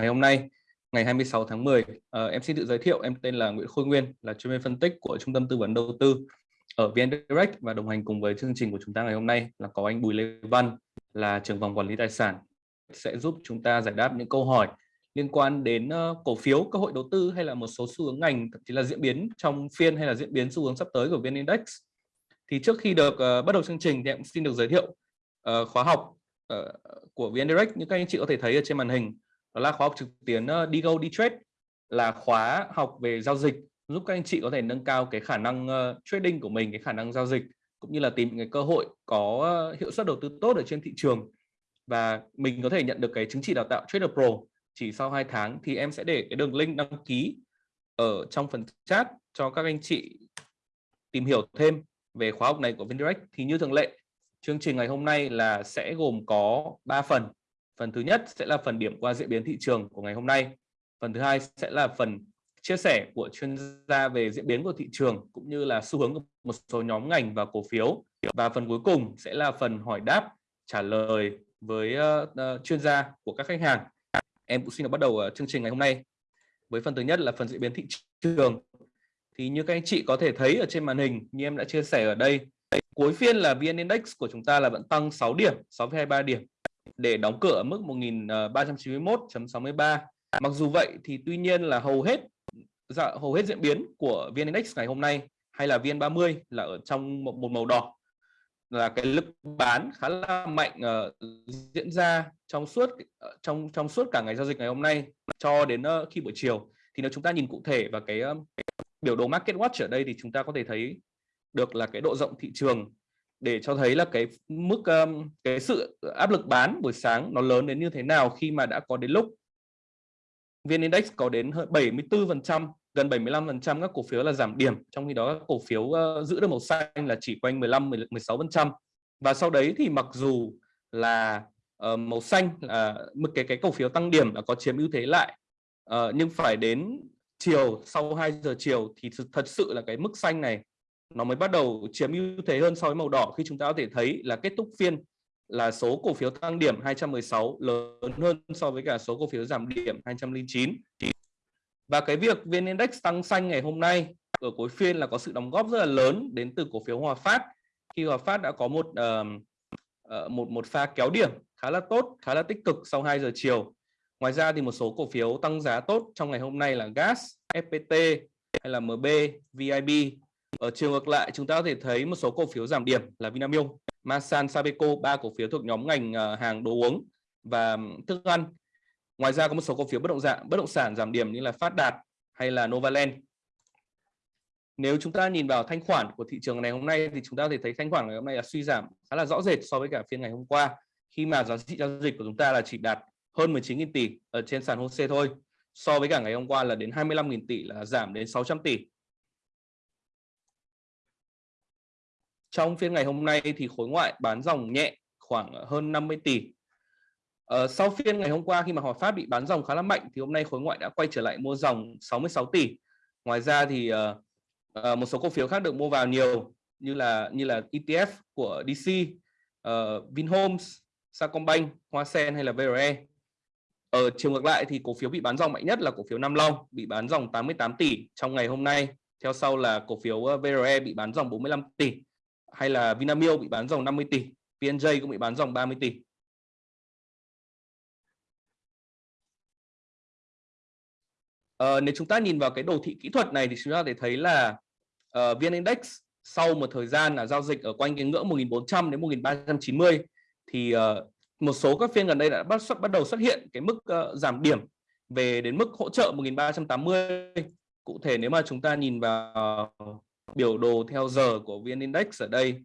ngày hôm nay ngày 26 tháng 10. Uh, ờ, em xin tự giới thiệu, em tên là Nguyễn Khôi Nguyên, là chuyên viên phân tích của Trung tâm Tư vấn Đầu tư ở VN Direct và đồng hành cùng với chương trình của chúng ta ngày hôm nay là có anh Bùi Lê Văn là trưởng phòng quản lý tài sản sẽ giúp chúng ta giải đáp những câu hỏi liên quan đến uh, cổ phiếu, cơ hội đầu tư hay là một số xu hướng ngành, thậm chí là diễn biến trong phiên hay là diễn biến xu hướng sắp tới của VN Index. Thì trước khi được uh, bắt đầu chương trình thì em xin được giới thiệu uh, khóa học uh, của VN Direct như các anh chị có thể thấy ở trên màn hình đó là khóa học trực tuyến uh, go đi trade là khóa học về giao dịch giúp các anh chị có thể nâng cao cái khả năng uh, trading của mình cái khả năng giao dịch cũng như là tìm cái cơ hội có uh, hiệu suất đầu tư tốt ở trên thị trường. Và mình có thể nhận được cái chứng chỉ đào tạo Trader Pro chỉ sau 2 tháng thì em sẽ để cái đường link đăng ký ở trong phần chat cho các anh chị tìm hiểu thêm về khóa học này của Vindirect. Thì như thường lệ chương trình ngày hôm nay là sẽ gồm có 3 phần. Phần thứ nhất sẽ là phần điểm qua diễn biến thị trường của ngày hôm nay. Phần thứ hai sẽ là phần chia sẻ của chuyên gia về diễn biến của thị trường cũng như là xu hướng của một số nhóm ngành và cổ phiếu. Và phần cuối cùng sẽ là phần hỏi đáp trả lời với uh, uh, chuyên gia của các khách hàng. Em cũng xin được bắt đầu uh, chương trình ngày hôm nay với phần thứ nhất là phần diễn biến thị trường. Thì như các anh chị có thể thấy ở trên màn hình như em đã chia sẻ ở đây, cuối phiên là VN Index của chúng ta là vẫn tăng 6 điểm, 6,23 điểm để đóng cửa ở mức 1391.63. Ờ, Mặc dù vậy thì tuy nhiên là hầu hết dạ, hầu hết diễn biến của VN Index ngày hôm nay hay là VN30 là ở trong một, một màu đỏ là cái lực bán khá là mạnh uh, diễn ra trong suốt ờ, trong trong suốt cả ngày giao dịch ngày hôm nay cho đến uh, khi buổi chiều thì nếu chúng ta nhìn cụ thể vào cái, uh, cái biểu đồ market watch ở đây thì chúng ta có thể thấy được là cái độ rộng thị trường để cho thấy là cái mức um, cái sự áp lực bán buổi sáng nó lớn đến như thế nào khi mà đã có đến lúc. VN Index có đến 74% gần 75% các cổ phiếu là giảm điểm trong khi đó các cổ phiếu uh, giữ được màu xanh là chỉ quanh 15 16% và sau đấy thì mặc dù là uh, màu xanh là uh, cái cái cổ phiếu tăng điểm là có chiếm ưu thế lại uh, nhưng phải đến chiều sau 2 giờ chiều thì thật sự là cái mức xanh này nó mới bắt đầu chiếm ưu thế hơn so với màu đỏ khi chúng ta có thể thấy là kết thúc phiên là số cổ phiếu tăng điểm 216 lớn hơn so với cả số cổ phiếu giảm điểm 209. Và cái việc VN Index tăng xanh ngày hôm nay ở cuối phiên là có sự đóng góp rất là lớn đến từ cổ phiếu Hòa Phát. Khi Hòa Phát đã có một uh, một một pha kéo điểm khá là tốt, khá là tích cực sau 2 giờ chiều. Ngoài ra thì một số cổ phiếu tăng giá tốt trong ngày hôm nay là Gas, FPT hay là MB, VIB ở chiều ngược lại, chúng ta có thể thấy một số cổ phiếu giảm điểm là Vinamilk, Masan, Sabeco, ba cổ phiếu thuộc nhóm ngành ờ, hàng đồ uống và thức ăn. Ngoài ra có một số cổ phiếu bất động sản, bất động sản giảm điểm như là Phát Đạt hay là Novaland. Nếu chúng ta nhìn vào thanh khoản của thị trường ngày hôm nay thì chúng ta có thể thấy thanh khoản ngày hôm nay là suy giảm khá là rõ rệt so với cả phiên ngày hôm qua khi mà giá trị giao dịch của chúng ta là chỉ đạt hơn 19.000 tỷ ở trên sàn HOSE thôi. So với cả ngày hôm qua là đến 25.000 tỷ là giảm đến 600 tỷ Trong phiên ngày hôm nay thì khối ngoại bán dòng nhẹ khoảng hơn 50 tỷ. Ờ, sau phiên ngày hôm qua khi mà Hòa Phát bị bán dòng khá là mạnh thì hôm nay khối ngoại đã quay trở lại mua dòng 66 tỷ. Ngoài ra thì uh, một số cổ phiếu khác được mua vào nhiều như là như là ETF của DC, uh, ờ, Vinhomes, Sacombank, Hoa Sen hay là VRE. Ở chiều ngược lại thì cổ phiếu bị bán dòng mạnh nhất là cổ phiếu Nam Long bị bán dòng 88 tỷ trong ngày hôm nay. Theo sau là cổ phiếu VRE bị bán dòng 45 tỷ hay là Vinamilk bị bán dòng 50 tỷ, PNJ cũng bị bán dòng 30 tỷ. À, nếu chúng ta nhìn vào cái đồ thị kỹ thuật này thì chúng ta có thể thấy là uh, VN Index sau một thời gian là giao dịch ở quanh cái ngưỡng 1400 đến 1390 thì uh, một số các phiên gần đây đã bắt xuất bắt đầu xuất hiện cái mức uh, giảm điểm về đến mức hỗ trợ 1380. Cụ thể nếu mà chúng ta nhìn vào biểu đồ theo giờ của VN Index ở đây.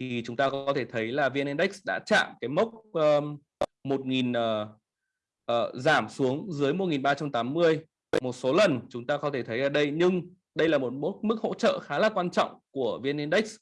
Thì chúng ta có thể thấy là VN Index đã chạm cái mốc um, 1000 uh, uh, giảm xuống dưới 1380 một số lần. Chúng ta có thể thấy ở đây nhưng đây là một mức, mức hỗ trợ khá là quan trọng của VN Index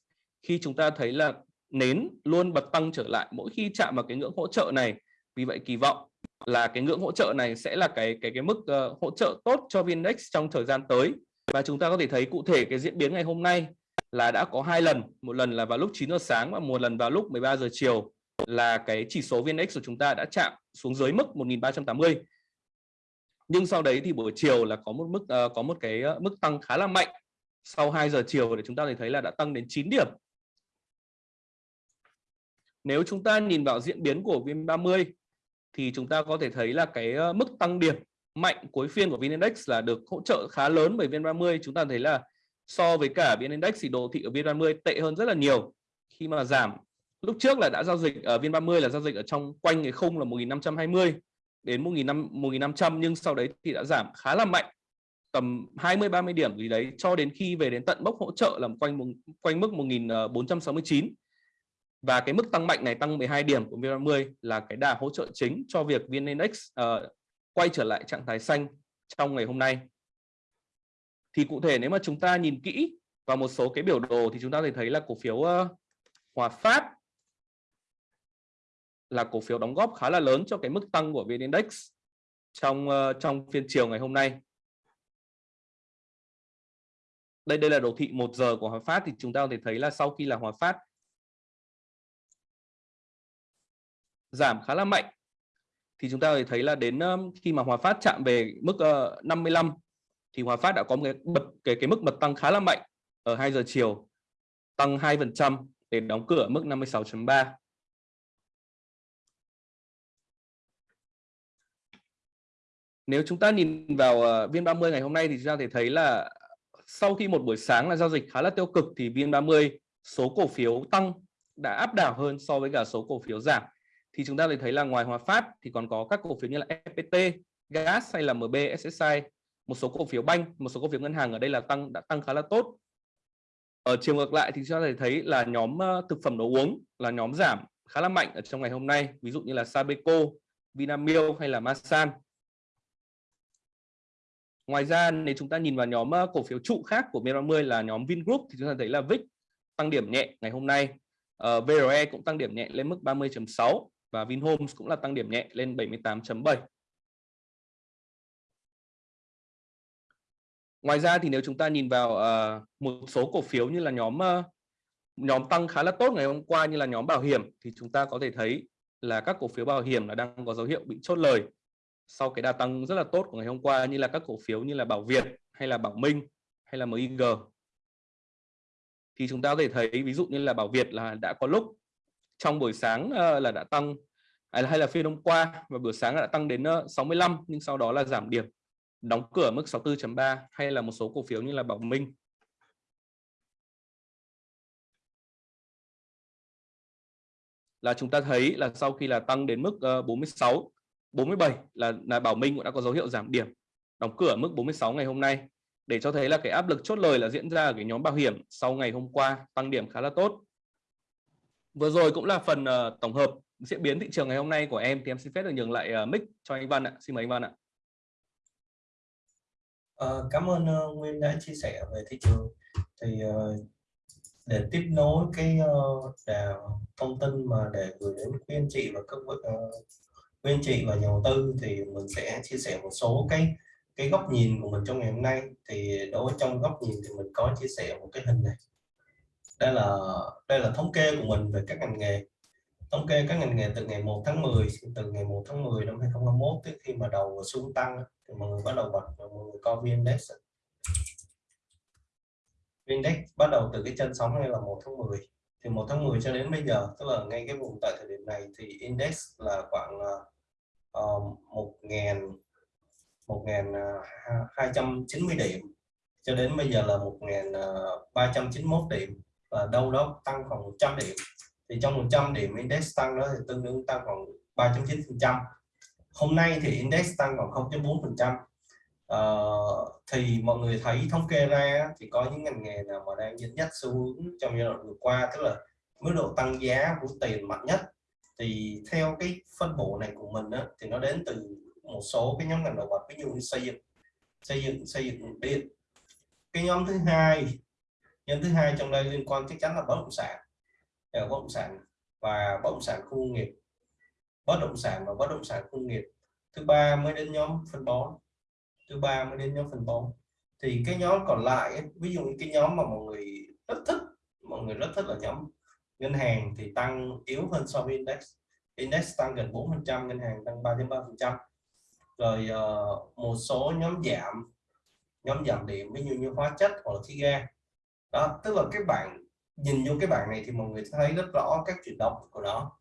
khi chúng ta thấy là nến luôn bật tăng trở lại mỗi khi chạm vào cái ngưỡng hỗ trợ này. Vì vậy kỳ vọng là cái ngưỡng hỗ trợ này sẽ là cái cái cái mức uh, hỗ trợ tốt cho VN Index trong thời gian tới và chúng ta có thể thấy cụ thể cái diễn biến ngày hôm nay là đã có hai lần. Một lần là vào lúc 9 giờ sáng và một lần vào lúc 13 giờ chiều là cái chỉ số VN-Index của chúng ta đã chạm xuống dưới mức 1380 nhưng sau đấy thì buổi chiều là có một mức uh, có một cái ờ, mức tăng khá là mạnh. Sau 2 giờ chiều để chúng ta thấy là đã tăng đến 9 điểm. Nếu chúng ta nhìn vào diễn biến của VN30 thì chúng ta có thể thấy là cái ờ, mức tăng điểm mạnh cuối phiên của VN Index là được hỗ trợ khá lớn bởi VN30 chúng ta thấy là so với cả VN Index thì đồ thị ở VN30 tệ hơn rất là nhiều. Khi mà giảm lúc trước là đã giao dịch ở VN30 là giao dịch ở trong quanh cái khung là 1520 đến 1500 nhưng sau đấy thì đã giảm khá là mạnh tầm 20 30 điểm. Gì đấy cho đến khi về đến tận mốc hỗ trợ là quanh quanh mức 1469 ờ, và cái mức tăng mạnh này tăng 12 điểm của VN30 là cái đà hỗ trợ chính cho việc VN Index uh, ờ, quay trở lại trạng thái xanh trong ngày hôm nay thì cụ thể nếu mà chúng ta nhìn kỹ vào một số cái biểu đồ thì chúng ta có thể thấy là cổ phiếu ờ, Hòa Phát là cổ phiếu đóng góp khá là lớn cho cái mức tăng của VN Index trong ờ, trong phiên chiều ngày hôm nay. Đây đây là đồ thị 1 giờ của Hòa Phát thì chúng ta có thể thấy là sau khi là Hòa Phát giảm khá là mạnh thì chúng ta thấy là đến khi mà Hòa Phát chạm về mức ờ, 55 thì Hòa Phát đã có một cái bật, cái cái mức bật tăng khá là mạnh ở 2 giờ chiều, tăng 2% để đóng cửa ở mức 56.3 nếu chúng ta nhìn vào ờ, viên VN30 ngày hôm nay thì chúng ta thể thấy là sau khi một buổi sáng là giao dịch khá là tiêu cực thì VN30 số cổ phiếu tăng đã áp đảo hơn so với cả số cổ phiếu giảm thì chúng ta lại thấy là ngoài Hòa Phát thì còn có các cổ phiếu như là FPT, Gas hay là MB, SSI, một số cổ phiếu banh, một số cổ phiếu ngân hàng ở đây là tăng đã tăng khá là tốt. Ở chiều ngược lại thì chúng ta thấy là nhóm ờ, thực phẩm đồ uống là nhóm giảm khá là mạnh ở trong ngày hôm nay, ví dụ như là Sabeco, Vinamilk hay là Masan Ngoài ra nếu chúng ta nhìn vào nhóm ờ, cổ phiếu trụ khác của MIR30 là nhóm Vingroup thì chúng ta thấy là VIX tăng điểm nhẹ ngày hôm nay. Ờ, uh, VRE cũng tăng điểm nhẹ lên mức 30.6 và Vinhomes cũng là tăng điểm nhẹ lên 78.7. Ngoài ra thì nếu chúng ta nhìn vào uh, một số cổ phiếu như là nhóm uh, nhóm tăng khá là tốt ngày hôm qua như là nhóm bảo hiểm thì chúng ta có thể thấy là các cổ phiếu bảo hiểm là đang có dấu hiệu bị chốt lời sau cái đà tăng rất là tốt của ngày hôm qua như là các cổ phiếu như là Bảo Việt hay là Bảo Minh hay là MIG thì chúng ta có thể thấy ví dụ như là Bảo Việt là đã có lúc trong buổi sáng ờ, là đã tăng à, hay là phiên hôm qua và buổi sáng đã tăng đến ờ, 65 nhưng sau đó là giảm điểm đóng cửa mức 64.3 hay là một số cổ phiếu như là Bảo Minh. Là chúng ta thấy là sau khi là tăng đến mức ờ, 46 47 là, là Bảo Minh cũng đã có dấu hiệu giảm điểm đóng cửa mức 46 ngày hôm nay. Để cho thấy là cái áp lực chốt lời là diễn ra ở cái nhóm bảo hiểm sau ngày hôm qua tăng điểm khá là tốt vừa rồi cũng là phần uh, tổng hợp diễn biến thị trường ngày hôm nay của em thì em xin phép được nhường lại uh, mic cho anh Văn ạ. Xin mời anh Văn ạ. Uh, cảm ơn uh, Nguyên đã chia sẻ về thị trường. Thì uh, để tiếp nối cái uh, thông tin mà để gửi đến quý anh chị và các uh, quý anh chị và nhà đầu tư thì mình sẽ chia sẻ một số cái cái góc nhìn của mình trong ngày hôm nay. Thì đối trong góc nhìn thì mình có chia sẻ một cái hình này đây là đây là thống kê của mình về các ngành nghề. Thống kê các ngành nghề từ ngày 1 tháng 10 từ ngày 1 tháng 10 năm 2021 tới khi mà đầu xuống tăng thì mọi người bắt đầu bật mọi người coi VNDex VNDex bắt đầu từ cái chân sóng này là 1 tháng 10 thì 1 tháng 10 cho đến bây giờ tức là ngay cái vùng tại thời điểm này thì index là khoảng ờ, ờ, uh, 1 ngàn 1 ngàn ờ, 290 điểm. Cho đến bây giờ là 1.391 điểm và đâu đó tăng khoảng 100 điểm. Thì trong 100 điểm index tăng đó thì tương đương tăng khoảng 3.9 phần trăm. Hôm nay thì index tăng khoảng 0.4 phần trăm. Ờ, thì mọi người thấy thống kê ra thì có những ngành nghề nào mà đang dẫn dắt xu hướng trong giai đoạn vừa qua tức là mức độ tăng giá của tiền mạnh nhất. Thì theo cái phân bổ này của mình đó, thì nó đến từ một số cái nhóm ngành đầu bật ví dụ như xây dựng xây dựng xây dựng điện. Cái nhóm thứ hai nhóm thứ hai trong đây liên quan chắc chắn là bất động sản. Ờ, bất động sản và bất động sản khu công nghiệp. Bất động sản và bất động sản công nghiệp. Thứ ba mới đến nhóm phân bón. Thứ ba mới đến nhóm phân bón. Thì cái nhóm còn lại ví dụ như cái nhóm mà mọi người rất thích mọi người rất thích là nhóm ngân hàng thì tăng yếu hơn so với index. Index tăng gần 4 phần trăm ngân hàng tăng 3.3 phần trăm. Rồi uh, một số nhóm giảm nhóm giảm điểm ví dụ như hóa chất hoặc là khí ga đó, tức là các bạn, nhìn vô cái bảng này thì mọi người thấy rất rõ các chuyển động của nó.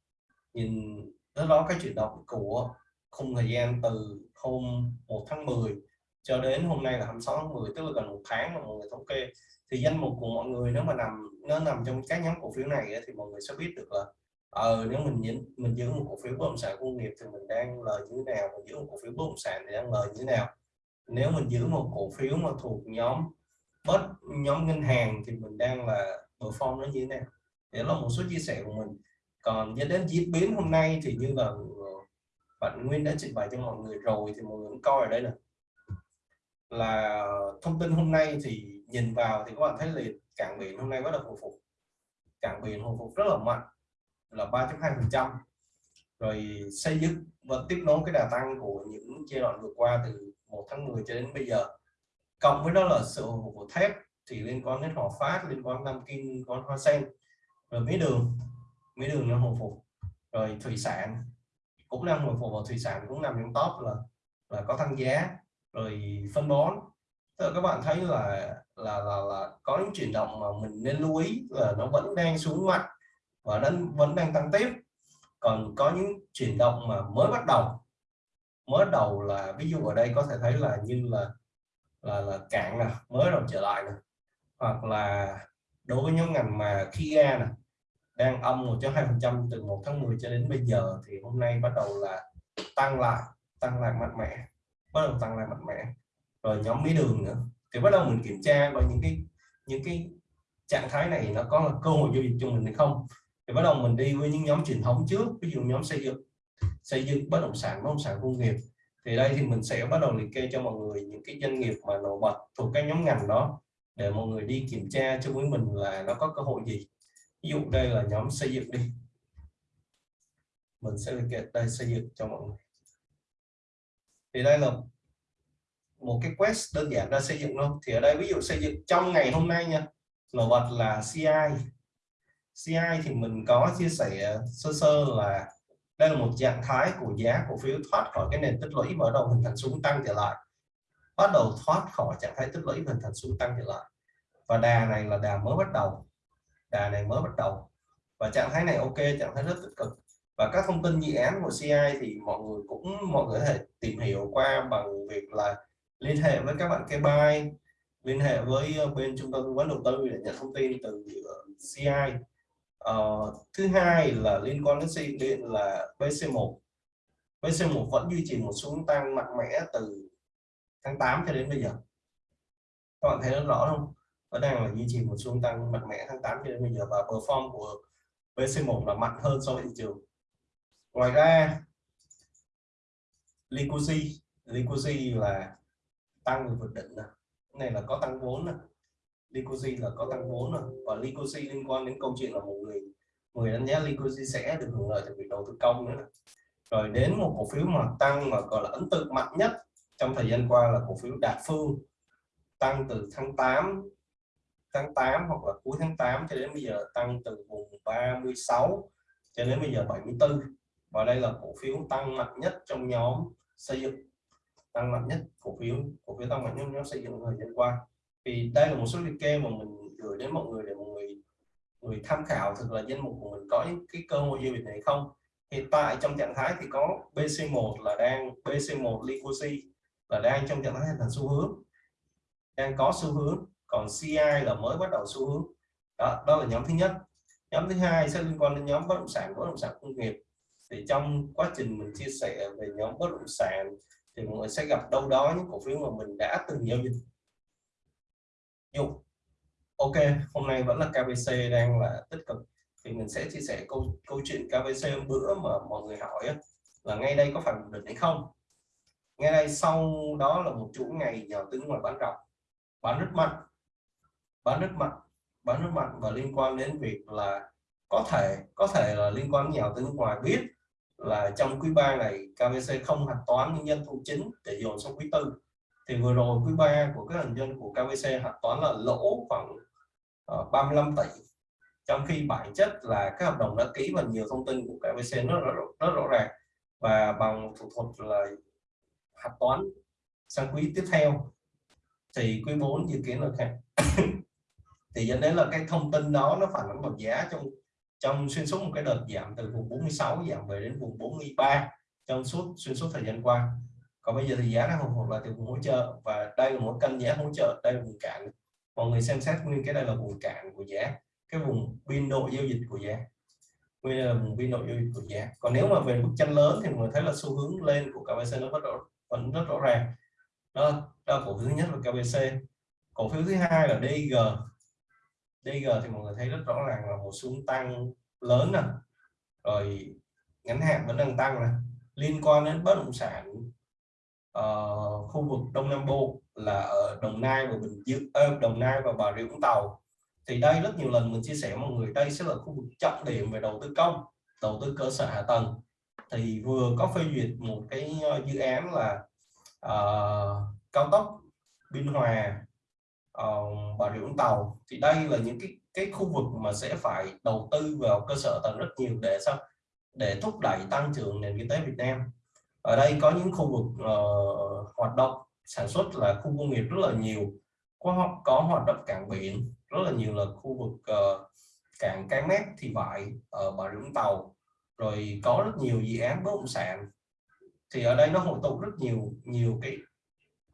Nhìn rất rõ các chuyển động của khung thời gian từ hôm 1 tháng 10 cho đến hôm nay là 26 tháng 10 tức là gần một tháng mà mọi người thống kê. Thì danh mục của mọi người nếu mà nằm, nó nằm trong các nhóm cổ phiếu này thì mọi người sẽ biết được là ờ nếu mình nhìn mình giữ một cổ phiếu bất động sản công nghiệp thì mình đang lời như thế nào, mình giữ một cổ phiếu bất động sản thì đang lời như thế nào. Nếu mình giữ một cổ phiếu mà thuộc nhóm bất nhóm ngân hàng thì mình đang là perform nó như thế nào? Để là một số chia sẻ của mình. Còn dẫn đến diễn biến hôm nay thì như là ờ, bạn Nguyên đã trình bày cho mọi người rồi thì mọi người cũng coi ở đây nè. Là thông tin hôm nay thì nhìn vào thì các bạn thấy là cảng biển hôm nay bắt đầu hồi phục. Cảng biển hồi phục rất là mạnh, là 3.2 phần trăm. Rồi xây dựng và tiếp nối cái đà tăng của những giai đoạn vừa qua từ 1 tháng 10 cho đến bây giờ cộng với đó là sự hồi phục của thép, thì liên quan đến Hòa Phát, liên quan Nam Kim, liên quan Hoa Sen, rồi mía đường mía đường nó hồi phục. Rồi thủy sản cũng đang hồi phục, và thủy sản cũng nằm trong top là là có tăng giá. Rồi phân bón, Tức các bạn thấy là là là là có những chuyển động mà mình nên lưu ý là nó vẫn đang xuống mạnh và nó vẫn đang tăng tiếp. Còn có những chuyển động mà mới bắt đầu, mới đầu là, ví dụ ở đây có thể thấy là như là là là cạn nè, mới đầu trở lại nè. Hoặc là đối với nhóm ngành mà Kia nè, đang âm một hai phần trăm từ 1 tháng 10 cho đến bây giờ thì hôm nay bắt đầu là tăng lại tăng lại mạnh mẽ, bắt đầu tăng lại mạnh mẽ. Rồi nhóm mía đường nữa, thì bắt đầu mình kiểm tra và những cái những cái trạng thái này nó có là cơ hội giao dịch cho mình hay không. Thì bắt đầu mình đi với những nhóm truyền thống trước, ví dụ nhóm xây dựng xây dựng bất động sản, bất động sản công nghiệp thì đây thì mình sẽ bắt đầu liệt kê cho mọi người những cái doanh nghiệp mà nổi bật thuộc các nhóm ngành đó, để mọi người đi kiểm tra cho với mình là nó có cơ hội gì. Ví dụ đây là nhóm xây dựng đi. Mình sẽ liệt kê đây, xây dựng cho mọi người. Thì đây là một cái quest đơn giản ra xây dựng luôn thì ở đây ví dụ xây dựng trong ngày hôm nay nha. Nổi bật là CI CI thì mình có chia sẻ sơ sơ là đây là một trạng thái của giá cổ phiếu thoát khỏi cái nền tích lũy mở đầu hình thành xuống tăng trở lại. Bắt đầu thoát khỏi trạng thái tích lũy hình thành xuống tăng trở lại. Và đà này là đà mới bắt đầu. Đà này mới bắt đầu. Và trạng thái này ok, trạng thái rất tích cực. Và các thông tin dự án của CI thì mọi người cũng, mọi người có thể tìm hiểu qua bằng việc là liên hệ với các bạn cây bay liên hệ với bên trung tâm tư vấn đầu tư để nhận thông tin từ CI uh, thứ hai là liên quan đến xây điện là BC1 BC1 vẫn duy trì một xuống tăng mạnh mẽ từ tháng 8 cho đến bây giờ. Các bạn thấy nó rõ không? Vẫn đang là duy trì một xuống tăng mạnh mẽ tháng 8 cho đến bây giờ và perform của BC1 là mạnh hơn so với thị trường. Ngoài ra Liquidity Liquidity là tăng vượt định này. này là có tăng vốn này Licosi là có tăng vốn rồi và Licosi liên quan đến câu chuyện là một người người đánh giá Licosi sẽ được hưởng lợi từ việc đầu tư công nữa. Rồi đến một cổ phiếu mà tăng mà gọi là ấn tượng mạnh nhất trong thời gian qua là cổ phiếu Đạt Phương. Tăng từ tháng 8 tháng 8 hoặc là cuối tháng 8 cho đến bây giờ tăng từ vùng 36 cho đến bây giờ 74 và đây là cổ phiếu tăng mạnh nhất trong nhóm xây dựng, tăng mạnh nhất cổ phiếu cổ phiếu tăng mạnh nhất nhóm xây dựng thời gian qua thì đây là một số liệt kê mà mình gửi đến mọi người để mọi người người tham khảo thực là danh mục của mình có những cái cơ hội giao dịch này không? Hiện tại trong trạng thái thì có BC1 là đang BC1 Liquidity là đang trong trạng thái hình thành xu hướng. Đang có xu hướng, còn CI là mới bắt đầu xu hướng. Đó đó là nhóm thứ nhất. Nhóm thứ hai sẽ liên quan đến nhóm bất động sản, bất động sản công nghiệp. Thì trong quá trình mình chia sẻ về nhóm bất động sản thì mọi người sẽ gặp đâu đó những cổ phiếu mà mình đã từng giao dịch. Dụng, ok hôm nay vẫn là KBC đang là tích cực. Thì mình sẽ chia sẻ câu câu chuyện KBC hôm bữa mà mọi người hỏi là ngay đây có phải một đỉnh hay không? Ngay đây sau đó là một chuỗi ngày nhỏ tướng ngoài bán rộng. Bán rất mạnh. Bán rất mạnh. Bán rất mạnh và liên quan đến việc là có thể có thể là liên quan đến nhà tướng ngoài biết là trong quý 3 này KBC không hạch toán những doanh thu chính để dồn sang quý tư thì vừa rồi quý 3 của các thành viên của KVC hạch toán là lỗ khoảng ờ, uh, 35 tỷ. Trong khi bản chất là các hợp đồng đã ký và nhiều thông tin của KVC nó rất, rất rõ ràng. Và bằng thủ thuật là hạch toán sang quý tiếp theo thì quý 4 dự kiến là khác. Thì dẫn đến là cái thông tin đó nó phản ánh vào giá trong trong xuyên suốt một cái đợt giảm từ vùng 46 giảm về đến vùng 43 trong suốt xuyên suốt thời gian qua còn bây giờ thì giá đang hồi phục là từ vùng hỗ trợ và đây là một cân giá hỗ trợ đây là vùng cản mọi người xem xét nguyên cái đây là vùng cản của giá cái vùng biên độ giao dịch của giá. Nguyên là vùng biên độ giao dịch của giá. Còn nếu mà về bức tranh lớn thì mọi người thấy là xu hướng lên của KBC nó vẫn rõ, vẫn rất rõ ràng. Đó, đó cổ phiếu thứ nhất là KBC cổ phiếu thứ hai là DG DG thì mọi người thấy rất rõ ràng là một xu hướng tăng lớn nè. Rồi ngắn hạn vẫn đang tăng nè. Liên quan đến bất động sản uh, khu vực Đông Nam Bộ là ở Đồng Nai và Bình Dương uh, Đồng Nai và Bà Rịa Vũng Tàu. Thì đây rất nhiều lần mình chia sẻ mọi người đây sẽ là khu vực trọng điểm về đầu tư công đầu tư cơ sở hạ tầng. Thì vừa có phê duyệt một cái ờ, dự án là uh, cao tốc Biên Hòa uh, Bà Rịa Vũng Tàu. Thì đây là những cái cái khu vực mà sẽ phải đầu tư vào cơ sở tầng rất nhiều để sao? Để thúc đẩy tăng trưởng nền kinh tế Việt Nam ở đây có những khu vực uh, hoạt động sản xuất là khu công nghiệp rất là nhiều. Có có hoạt động cảng biển rất là nhiều là khu vực uh, cảng cái Mép thì vậy ở bà rịa vũng tàu. Rồi có rất nhiều dự án bất động sản. Thì ở đây nó hội tụ rất nhiều nhiều cái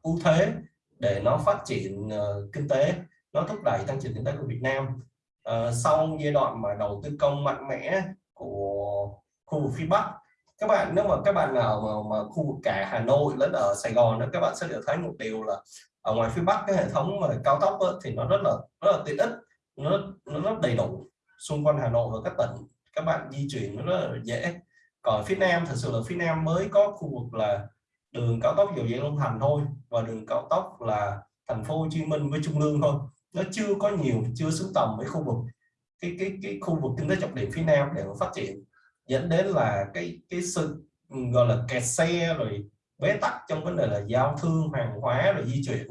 ưu thế để nó phát triển uh, kinh tế nó thúc đẩy tăng trưởng kinh tế của Việt Nam. Uh, sau giai đoạn mà đầu tư công mạnh mẽ của khu vực phía Bắc các bạn nếu mà các bạn nào mà, mà khu vực cả Hà Nội lẫn ở Sài Gòn đó các bạn sẽ được thấy một điều là ở ngoài phía Bắc cái hệ thống mà cao tốc đó, thì nó rất là rất là tiện ích nó nó rất đầy đủ xung quanh Hà Nội và các tỉnh. Các bạn di chuyển nó rất là dễ. Còn phía Nam thật sự là phía Nam mới có khu vực là đường cao tốc dầu dây Long Thành thôi và đường cao tốc là thành phố Hồ Chí Minh với Trung Lương thôi. Nó chưa có nhiều chưa xứng tầm với khu vực cái cái cái khu vực kinh tế trọng điểm phía Nam để mà phát triển dẫn đến là cái cái sự ừ, gọi là kẹt xe rồi bế tắc trong vấn đề là giao thương hàng hóa rồi di chuyển.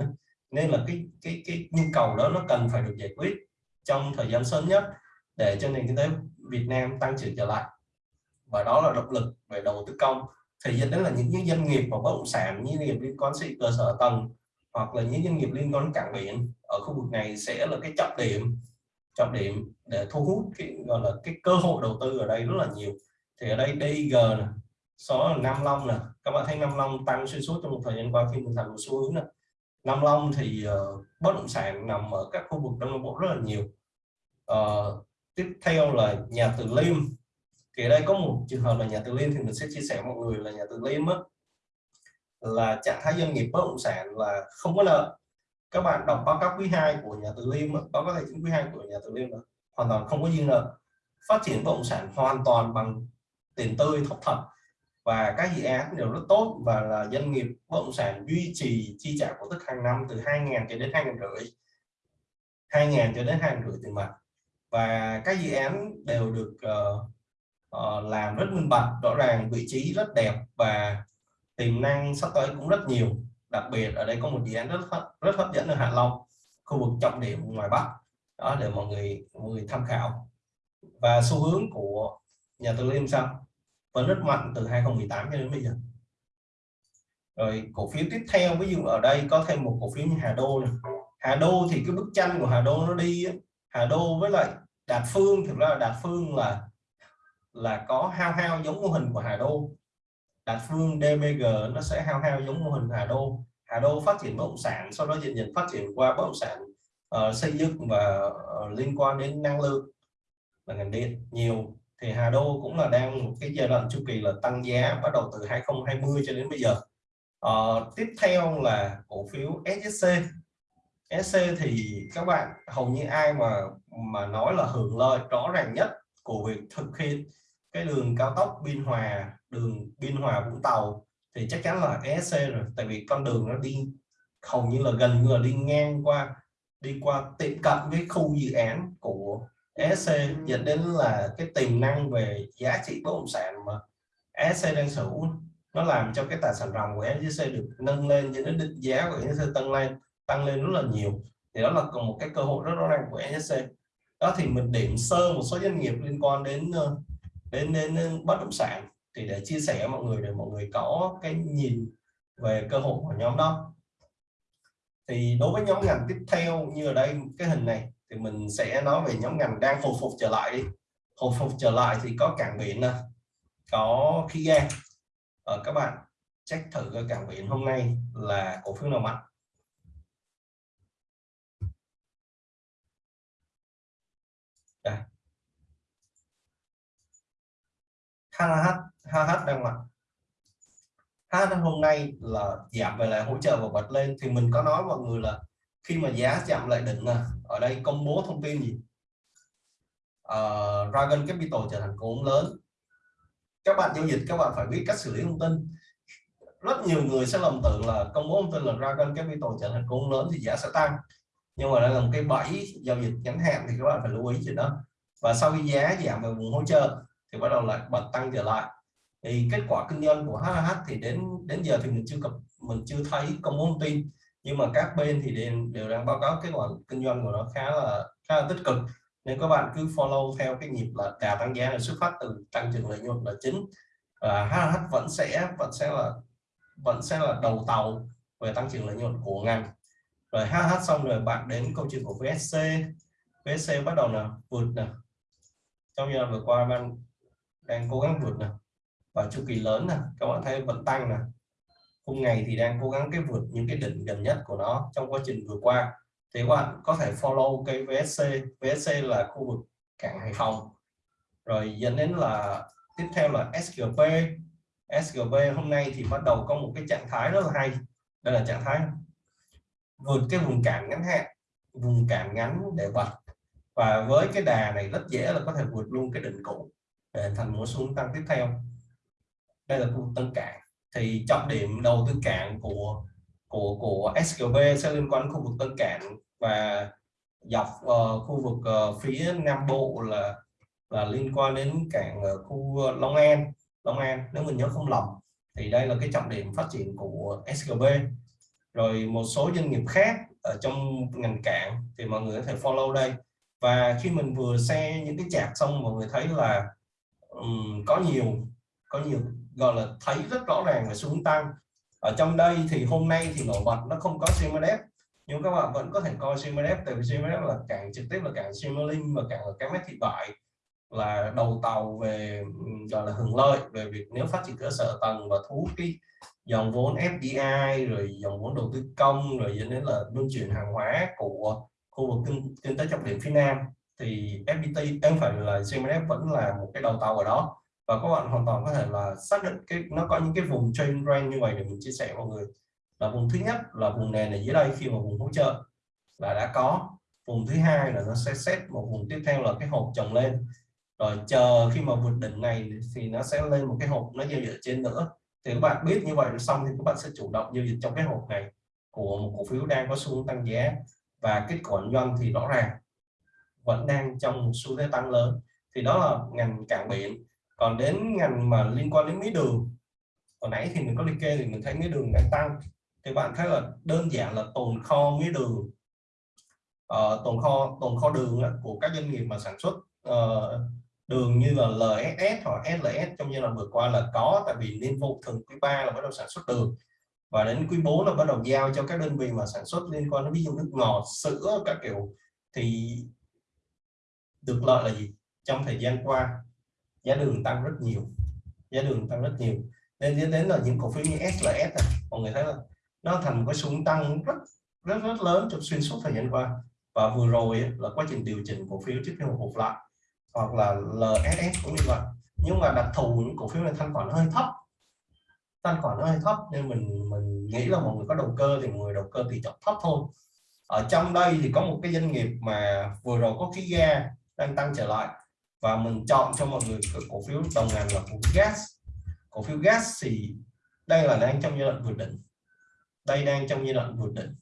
Nên là cái cái cái nhu cầu đó nó cần phải được giải quyết trong thời gian sớm nhất để cho nền kinh tế Việt Nam tăng trưởng trở lại. Và đó là động lực về đầu tư công thì dẫn đến là những, những doanh nghiệp và bất động sản như doanh nghiệp liên quan đến cơ sở tầng hoặc là những doanh nghiệp liên quan đến cảng biển ở khu vực này sẽ là cái trọng điểm trọng điểm để thu hút cái gọi là cái cơ hội đầu tư ở đây rất là nhiều. Thì ở đây DG này số Nam Long nè. Các bạn thấy Nam Long tăng xuyên suốt trong một thời gian qua khi mình thành một xu hướng nè. Nam Long thì uh, bất động sản nằm ở các khu vực Đông Nam Bộ rất là nhiều. Uh, tiếp theo là nhà Từ Liêm. Thì ở đây có một trường hợp là nhà Từ Liêm thì mình sẽ chia sẻ mọi người là nhà Từ Liêm á, là trạng thái doanh nghiệp bất động sản là không có nợ các bạn đọc báo cáo quý 2 của nhà Từ Liêm báo cáo tài chính quý 2 của nhà Từ Liêm là hoàn toàn không có dư nợ phát triển bất động sản hoàn toàn bằng tiền tươi thóc thật và các dự án đều rất tốt và là doanh nghiệp bất động sản duy trì chi trả cổ tức hàng năm từ 2.000 cho đến 2.000 rưỡi. 2.000 cho đến 2 rưỡi tiền mặt. Và các dự án đều được uh, uh, làm rất minh bạch rõ ràng vị trí rất đẹp và tiềm năng sắp tới cũng rất nhiều đặc biệt ở đây có một dự án rất rất hấp dẫn ở Hạ Long, khu vực trọng điểm ngoài Bắc. Đó, để mọi người mọi người tham khảo. Và xu hướng của nhà tư Liêm sao? Vẫn rất mạnh từ 2018 cho đến bây giờ. Rồi, cổ phiếu tiếp theo, ví dụ ở đây có thêm một cổ phiếu như Hà Đô này. Hà Đô thì cái bức tranh của Hà Đô nó đi Hà Đô với lại Đạt Phương, thực ra là Đạt Phương là là có hao hao giống mô hình của Hà Đô. Đạt Phương DBG nó sẽ hao hao giống mô hình Hà Đô. Hà Đô phát triển bất động sản sau đó dần dần phát triển qua bất động sản uh, xây dựng và uh, liên quan đến năng lượng và ngành điện nhiều. Thì Hà Đô cũng là đang một cái giai đoạn chu kỳ là tăng giá bắt đầu từ 2020 cho đến bây giờ. Uh, tiếp theo là cổ phiếu SSC SC thì các bạn hầu như ai mà mà nói là hưởng lợi rõ ràng nhất của việc thực hiện cái đường cao tốc Biên Hòa đường Biên Hòa Vũng Tàu thì chắc chắn là ESC rồi tại vì con đường nó đi hầu như là gần như là đi ngang qua đi qua tiệm cận với khu dự án của ESC dẫn đến là cái tiềm năng về giá trị bất động sản mà ESC đang sở hữu nó làm cho cái tài sản ròng của ESC được nâng lên cho đến định giá của ESC tăng lên tăng lên rất là nhiều. Thì đó là một cái cơ hội rất rõ ràng của ESC đó thì mình điểm sơ một số doanh nghiệp liên quan đến ờ, đến đến bất động sản thì để chia sẻ mọi người, để mọi người có cái nhìn về cơ hội của nhóm đó. Thì đối với nhóm ngành tiếp theo như ở đây, cái hình này, thì mình sẽ nói về nhóm ngành đang hồi phục trở lại đi. Hồi phục trở lại thì có cảng biển nè, có khí ga. Ở các bạn check thử cái cảng biển hôm nay là cổ phiếu nào mạnh. Đây. HH HH đang mặt HH hôm nay là giảm về lại hỗ trợ và bật lên. Thì mình có nói mọi người là khi mà giá chạm lại đỉnh nè ở đây công bố thông tin gì? Uh, Dragon Capital trở thành cổ đông lớn. Các bạn giao dịch các bạn phải biết cách xử lý thông tin. Rất nhiều người sẽ lầm tưởng là công bố thông tin là Dragon Capital trở thành cổ đông lớn thì giá sẽ tăng. Nhưng mà đây là một cái bẫy giao dịch ngắn hạn thì các bạn phải lưu ý chuyện đó. Và sau khi giá giảm về vùng hỗ trợ thì bắt đầu lại bật tăng trở lại thì kết quả kinh doanh của HH thì đến đến giờ thì mình chưa cập mình chưa thấy công bố thông tin. Nhưng mà các bên thì đều, đều đang báo cáo kết quả kinh doanh của nó khá là khá là tích cực. Nên các bạn cứ follow theo cái nhịp là đà tăng giá là xuất phát từ tăng trưởng lợi nhuận là chính. Và HH vẫn sẽ vẫn sẽ là vẫn sẽ là đầu tàu về tăng trưởng lợi nhuận của ngành. Rồi HH xong rồi bạn đến câu chuyện của VSC VSC bắt đầu là vượt nè. Trong giai đoạn vừa qua bạn đang cố gắng vượt nè và chu kỳ lớn nè, các bạn thấy vẫn tăng nè. Hôm ngày thì đang cố gắng cái vượt những cái đỉnh gần nhất của nó trong quá trình vừa qua. Thì các bạn có thể follow cái VSC VSC là khu vực cảng Hải Phòng. Rồi dẫn đến là tiếp theo là SGP SGP hôm nay thì bắt đầu có một cái trạng thái rất là hay. Đây là trạng thái vượt cái vùng cản ngắn hạn, vùng cản ngắn để bật và với cái đà này rất dễ là có thể vượt luôn cái đỉnh cũ để thành một xuống tăng tiếp theo đây là khu tân cảng. Thì trọng điểm đầu tư cảng của của của SGB sẽ liên quan đến khu vực tân cảng và dọc uh, khu vực uh, phía nam bộ là là liên quan đến cảng uh, khu Long An. Long An nếu mình nhớ không lầm thì đây là cái trọng điểm phát triển của SGB rồi một số doanh nghiệp khác ở trong ngành cảng thì mọi người có thể follow đây. Và khi mình vừa xe những cái chạc xong mọi người thấy là um, có nhiều có nhiều gọi là thấy rất rõ ràng về xu hướng tăng. Ở trong đây thì hôm nay thì nổi bật nó không có CMDF nhưng các bạn vẫn có thể coi CMDF tại vì CMDF là cảng trực tiếp là cảng Simmerlink và cảng là cái mét thị bại là đầu tàu về gọi là hưởng lợi về việc nếu phát triển cơ sở tầng và thu hút cái dòng vốn FDI rồi dòng vốn đầu tư công rồi dẫn đến là luân chuyển hàng hóa của khu vực kinh, kinh tế trọng điểm phía Nam thì FPT em phải là CMF vẫn là một cái đầu tàu ở đó và các bạn hoàn toàn có thể là xác định cái, nó có những cái vùng train range như vậy để mình chia sẻ mọi người. Là vùng thứ nhất là vùng nền ở dưới đây khi mà vùng hỗ trợ là đã có. Vùng thứ hai là nó sẽ xét một vùng tiếp theo là cái hộp chồng lên. Rồi chờ khi mà vượt đỉnh này thì nó sẽ lên một cái hộp nó giao dịch trên nữa. Thì các bạn biết như vậy xong thì các bạn sẽ chủ động giao dịch trong cái hộp này của một cổ phiếu đang có xu hướng tăng giá. Và kết quả doanh thì rõ ràng vẫn đang trong một xu thế tăng lớn. Thì đó là ngành cảng biển còn đến ngành mà liên quan đến mía đường hồi nãy thì mình có liệt kê thì mình thấy mía đường đang tăng. Thì bạn thấy là đơn giản là tồn kho mía đường. Uh, tồn kho tồn kho đường của các doanh nghiệp mà sản xuất uh, đường như là LSS hoặc SLS trong giai đoạn vừa qua là có tại vì niên vụ thường quý 3 là bắt đầu sản xuất đường. Và đến quý 4 là bắt đầu giao cho các đơn vị mà sản xuất liên quan đến ví dụ nước ngọt sữa các kiểu. Thì được lợi là gì? Trong thời gian qua giá đường tăng rất nhiều. Giá đường tăng rất nhiều. Nên dẫn đến là những cổ phiếu như SLS này, mọi người thấy là nó thành một cái xu tăng rất rất rất lớn trong xuyên suốt thời gian qua. Và vừa rồi là quá trình điều chỉnh cổ phiếu trước khi một phục lại hoặc là LSS cũng như vậy. Nhưng mà đặc thù những cổ phiếu này thanh khoản hơi thấp. Thanh khoản hơi thấp nên mình mình nghĩ là mọi người có đầu cơ thì mọi người đầu cơ tỷ trọng thấp thôi. Ở trong đây thì có một cái doanh nghiệp mà vừa rồi có khí ga đang tăng trở lại và mình chọn cho mọi người cổ phiếu đồng ngành là cổ phiếu gas. Cổ phiếu gas thì đây là đang trong giai đoạn vượt đỉnh. Đây đang trong giai đoạn vượt đỉnh.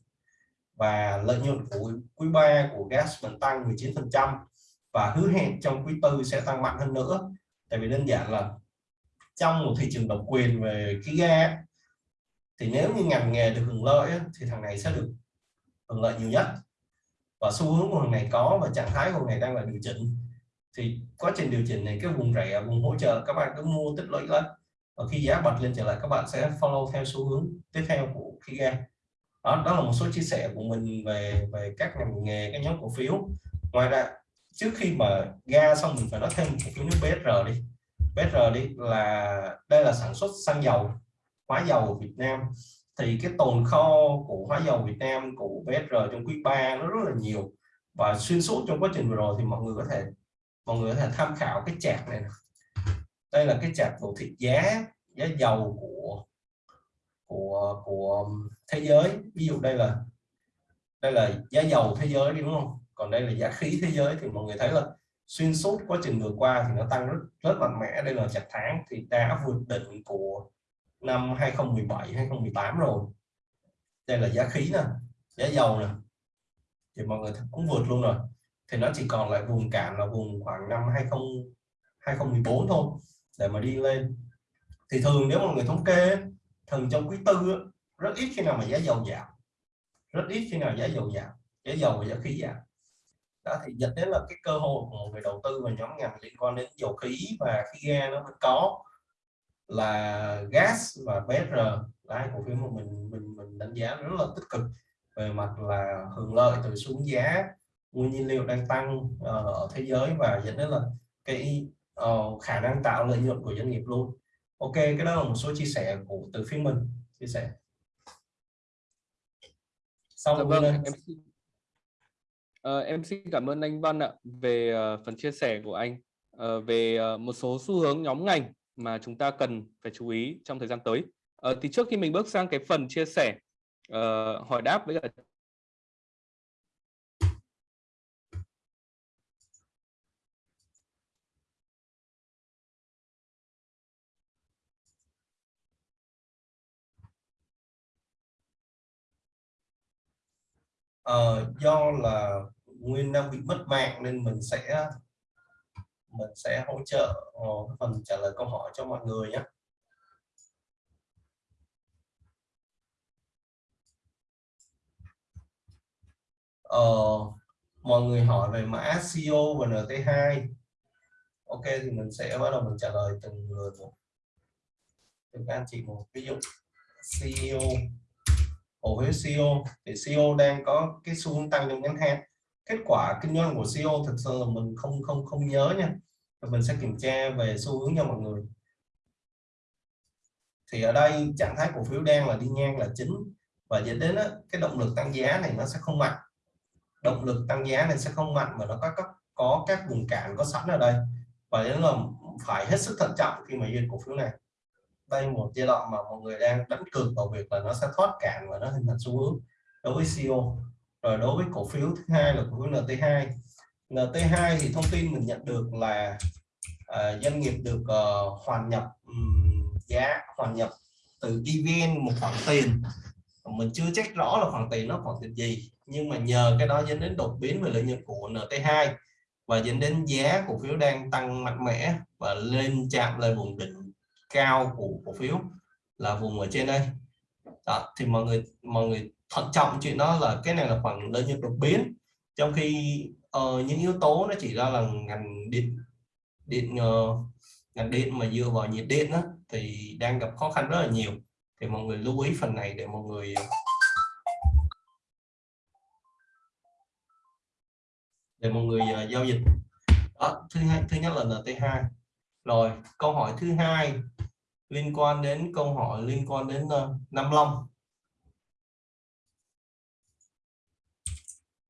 Và lợi nhuận của quý 3 của gas mình tăng 19 phần trăm và hứa hẹn trong quý tư sẽ tăng mạnh hơn nữa. Tại vì đơn giản là trong một thị trường độc quyền về khí ga thì nếu như ngành nghề được hưởng lợi thì thằng này sẽ được hưởng lợi nhiều nhất. Và xu hướng của thằng này có và trạng thái của thằng này đang là điều chỉnh thì quá trình điều chỉnh này cái vùng rẻ vùng hỗ trợ các bạn cứ mua tích lũy lên. Và khi giá bật lên trở lại các bạn sẽ follow theo xu hướng tiếp theo của khí ga. Đó, đó là một số chia sẻ của mình về về các ngành nghề các nhóm cổ phiếu. Ngoài ra trước khi mà ga xong mình phải nói thêm cổ phiếu nước BSR đi. BSR đi là đây là sản xuất xăng dầu hóa dầu Việt Nam. Thì cái tồn kho của hóa dầu Việt Nam của BSR trong quý 3 nó rất là nhiều. Và xuyên suốt trong quá trình vừa rồi thì mọi người có thể mọi người có thể tham khảo cái chart này đây là cái chart đồ thị giá giá dầu của của của um, thế giới. Ví dụ đây là đây là giá dầu thế giới đúng không? Còn đây là giá khí thế giới. Thì mọi người thấy là xuyên suốt quá trình vừa qua thì nó tăng rất rất mạnh mẽ. Đây là chặt tháng thì đã vượt đỉnh của năm 2017 2018 rồi. Đây là giá khí nè, giá dầu nè. Thì mọi người cũng vượt luôn rồi thì nó chỉ còn lại vùng cản là vùng khoảng năm 20 2014 thôi, để mà đi lên. Thì thường nếu mà người thống kê thường trong quý tư rất ít khi nào mà giá dầu giảm. Rất ít khi nào giá dầu giảm, giá dầu và giá khí giảm. Đó, thì dẫn đến là cái cơ hội của một người đầu tư và nhóm ngành liên quan đến dầu khí và khí ga nó vẫn có là gas và BR là hai cổ phiếu mà mình mình mình đánh giá rất là tích cực về mặt là hưởng lợi từ xuống giá nguyên nhiên liệu đang tăng uh, ở thế giới và dẫn đến là cái uh, khả năng tạo lợi nhuận của doanh nghiệp luôn. Ok cái đó là một số chia sẻ của từ phía mình chia sẻ. Xong dạ vâng, em xin, uh, em xin cảm ơn anh Văn ạ về uh, phần chia sẻ của anh. Uh, về uh, một số xu hướng nhóm ngành mà chúng ta cần phải chú ý trong thời gian tới. Uh, thì trước khi mình bước sang cái phần chia sẻ uh, hỏi đáp với cả uh, do là nguyên đang bị mất mạng nên mình sẽ mình sẽ hỗ trợ uh, phần trả lời câu hỏi cho mọi người nhé. Uh, mọi người hỏi về mã CO và NT2 ok thì mình sẽ bắt đầu mình trả lời từng người một. Từng anh chị một ví dụ CEO cổ phiếu CEO thì CEO đang có cái xu hướng tăng trong ngắn hạn. Kết quả kinh doanh của CEO thực sự là mình không không không nhớ nha. Và mình sẽ kiểm tra về xu hướng cho mọi người. Thì ở đây trạng thái cổ phiếu đang là đi ngang là chính. Và dẫn đến đó, cái động lực tăng giá này nó sẽ không mạnh. Động lực tăng giá này sẽ không mạnh mà nó có các có các vùng cản có sẵn ở đây. Và đến là phải hết sức thận trọng khi mà duyệt cổ phiếu này đây một giai đoạn mà mọi người đang đánh cược vào việc là nó sẽ thoát cạn và nó hình thành xu hướng đối với co rồi đối với cổ phiếu thứ hai là cổ phiếu NT2 NT2 thì thông tin mình nhận được là uh, doanh nghiệp được uh, hoàn nhập um, giá hoàn nhập từ EVN một khoản tiền. Mình chưa chắc rõ là khoản tiền nó khoản tiền gì nhưng mà nhờ cái đó dẫn đến đột biến về lợi nhuận của NT2 và dẫn đến giá cổ phiếu đang tăng mạnh mẽ và lên chạm lên vùng đỉnh cao của cổ phiếu là vùng ở trên đây. Đó, thì mọi người mọi người thận trọng chuyện đó là cái này là khoảng lợi nhuận đột biến. Trong khi uh, những yếu tố nó chỉ ra là ngành điện điện uh, ngành điện mà dựa vào nhiệt điện đó, thì đang gặp khó khăn rất là nhiều. Thì mọi người lưu ý phần này để mọi người để mọi người uh, giao dịch. Đó, thứ hai thứ nhất là NT2 rồi câu hỏi thứ hai liên quan đến câu hỏi liên quan đến uh, Nam Long.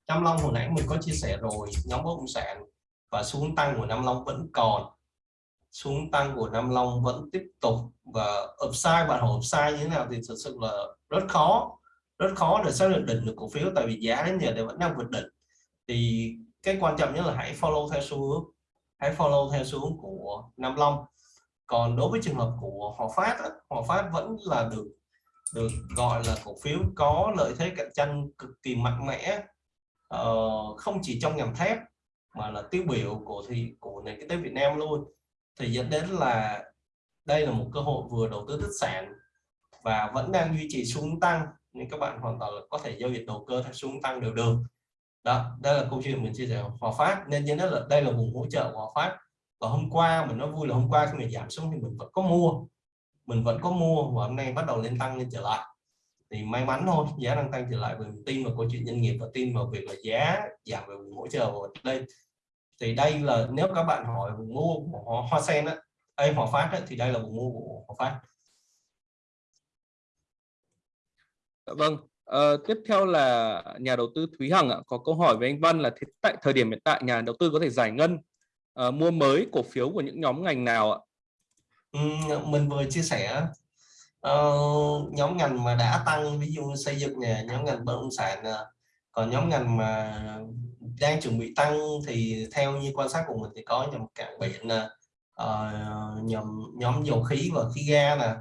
Nam Long hồi nãy mình có chia sẻ rồi nhóm bất động sản và xuống tăng của Nam Long vẫn còn. Xuống tăng của Nam Long vẫn tiếp tục và upside bạn hỏi upside như thế nào thì thực sự là rất khó. Rất khó để xác định định được cổ phiếu tại vì giá đến giờ thì vẫn đang vượt đỉnh. Thì cái quan trọng nhất là hãy follow theo xu hướng hãy follow theo xu hướng của Nam Long. Còn đối với trường hợp của Hòa Phát Hòa Phát vẫn là được được gọi là cổ phiếu có lợi thế cạnh tranh cực kỳ mạnh mẽ. Uh, không chỉ trong ngành thép mà là tiêu biểu của thì của nền kinh tế Việt Nam luôn. Thì dẫn đến là đây là một cơ hội vừa đầu tư tích sản và vẫn đang duy trì xuống tăng nên các bạn hoàn toàn có thể giao dịch đầu cơ theo xuống tăng đều được đó, đây là câu chuyện mình chia sẻ Hòa Phát. Nên cho nó là đây là vùng hỗ trợ Hòa Phát. Và hôm qua mình nói vui là hôm qua khi mình giảm xuống thì mình vẫn có mua. Mình vẫn có mua và hôm nay bắt đầu lên tăng, lên trở lại. Thì may mắn thôi, giá đang tăng trở lại vì mình tin vào câu chuyện doanh nghiệp và tin vào việc là giá giảm về vùng hỗ trợ ở đây. Thì đây là, nếu các bạn hỏi vùng mua của hoa sen á hay hòa phát á, thì đây là vùng mua của hòa phát. Dạ vâng à, tiếp theo là nhà đầu tư Thúy Hằng ạ có câu hỏi với anh Văn là tại thời điểm hiện tại nhà đầu tư có thể giải ngân uh, mua mới cổ phiếu của những nhóm ngành nào ạ? Ừ, mình vừa chia sẻ uh, nhóm ngành mà đã tăng ví dụ xây dựng nè nhóm ngành bất động sản nè còn nhóm ngành mà đang chuẩn bị tăng thì theo như quan sát của mình thì có nhóm cảng biển nè uh, nhóm nhóm dầu khí và khí ga nè.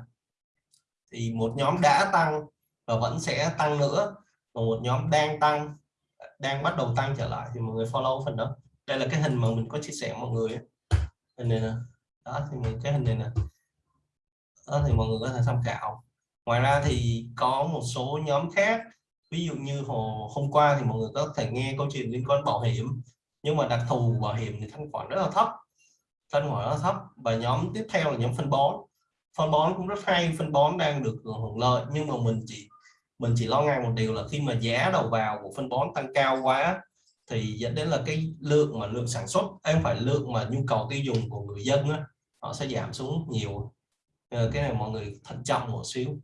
Thì một nhóm đã tăng và vẫn sẽ tăng nữa. Và một nhóm đang tăng, đang bắt đầu tăng trở lại thì mọi người follow phần đó. Đây là cái hình mà mình có chia sẻ mọi người hình này nè. Đó, thì mình, cái hình này nè. Đó, thì mọi người có thể tham khảo. Ngoài ra thì có một số nhóm khác. Ví dụ như hồ hôm qua thì mọi người có thể nghe câu chuyện liên quan bảo hiểm. Nhưng mà đặc thù bảo hiểm thì thanh khoản rất là thấp. Thanh khoản rất là thấp. Và nhóm tiếp theo là nhóm phân bón. Phân bón cũng rất hay. Phân bón đang được hưởng lợi. Nhưng mà mình chỉ mình chỉ lo ngại một điều là khi mà giá đầu vào của phân bón tăng cao quá thì dẫn đến là cái lượng mà lượng sản xuất em phải lượng mà nhu cầu tiêu dùng của người dân á, họ sẽ giảm xuống nhiều. Ờ, cái này mọi người thận trọng một xíu.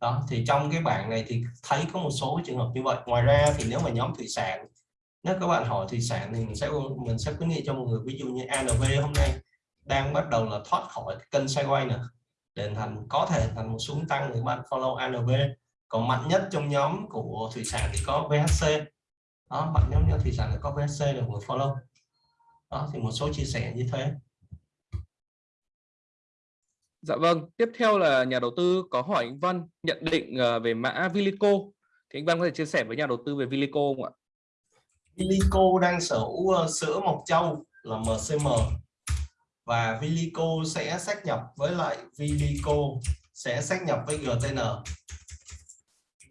Đó thì trong cái bảng này thì thấy có một số trường hợp như vậy. Ngoài ra thì nếu mà nhóm thủy sản nếu các bạn hỏi thủy sản thì mình sẽ mình sẽ khuyến nghị cho mọi người ví dụ như ANV hôm nay đang bắt đầu là thoát khỏi kênh sideways nè để thành có thể thành một xuống tăng thì bạn follow ANV còn mạnh nhất trong nhóm của thủy sản thì có VHC đó mạnh nhóm nhóm thủy sản thì có VHC mọi người follow đó thì một số chia sẻ như thế Dạ vâng, tiếp theo là nhà đầu tư có hỏi anh Văn nhận định ờ, về mã Vilico. Thì anh Văn có thể chia sẻ với nhà đầu tư về Vilico không ạ? Vilico đang sở hữu ờ, sữa Mộc Châu là MCM và Vilico sẽ xác nhập với lại Vilico sẽ xác nhập với GTN.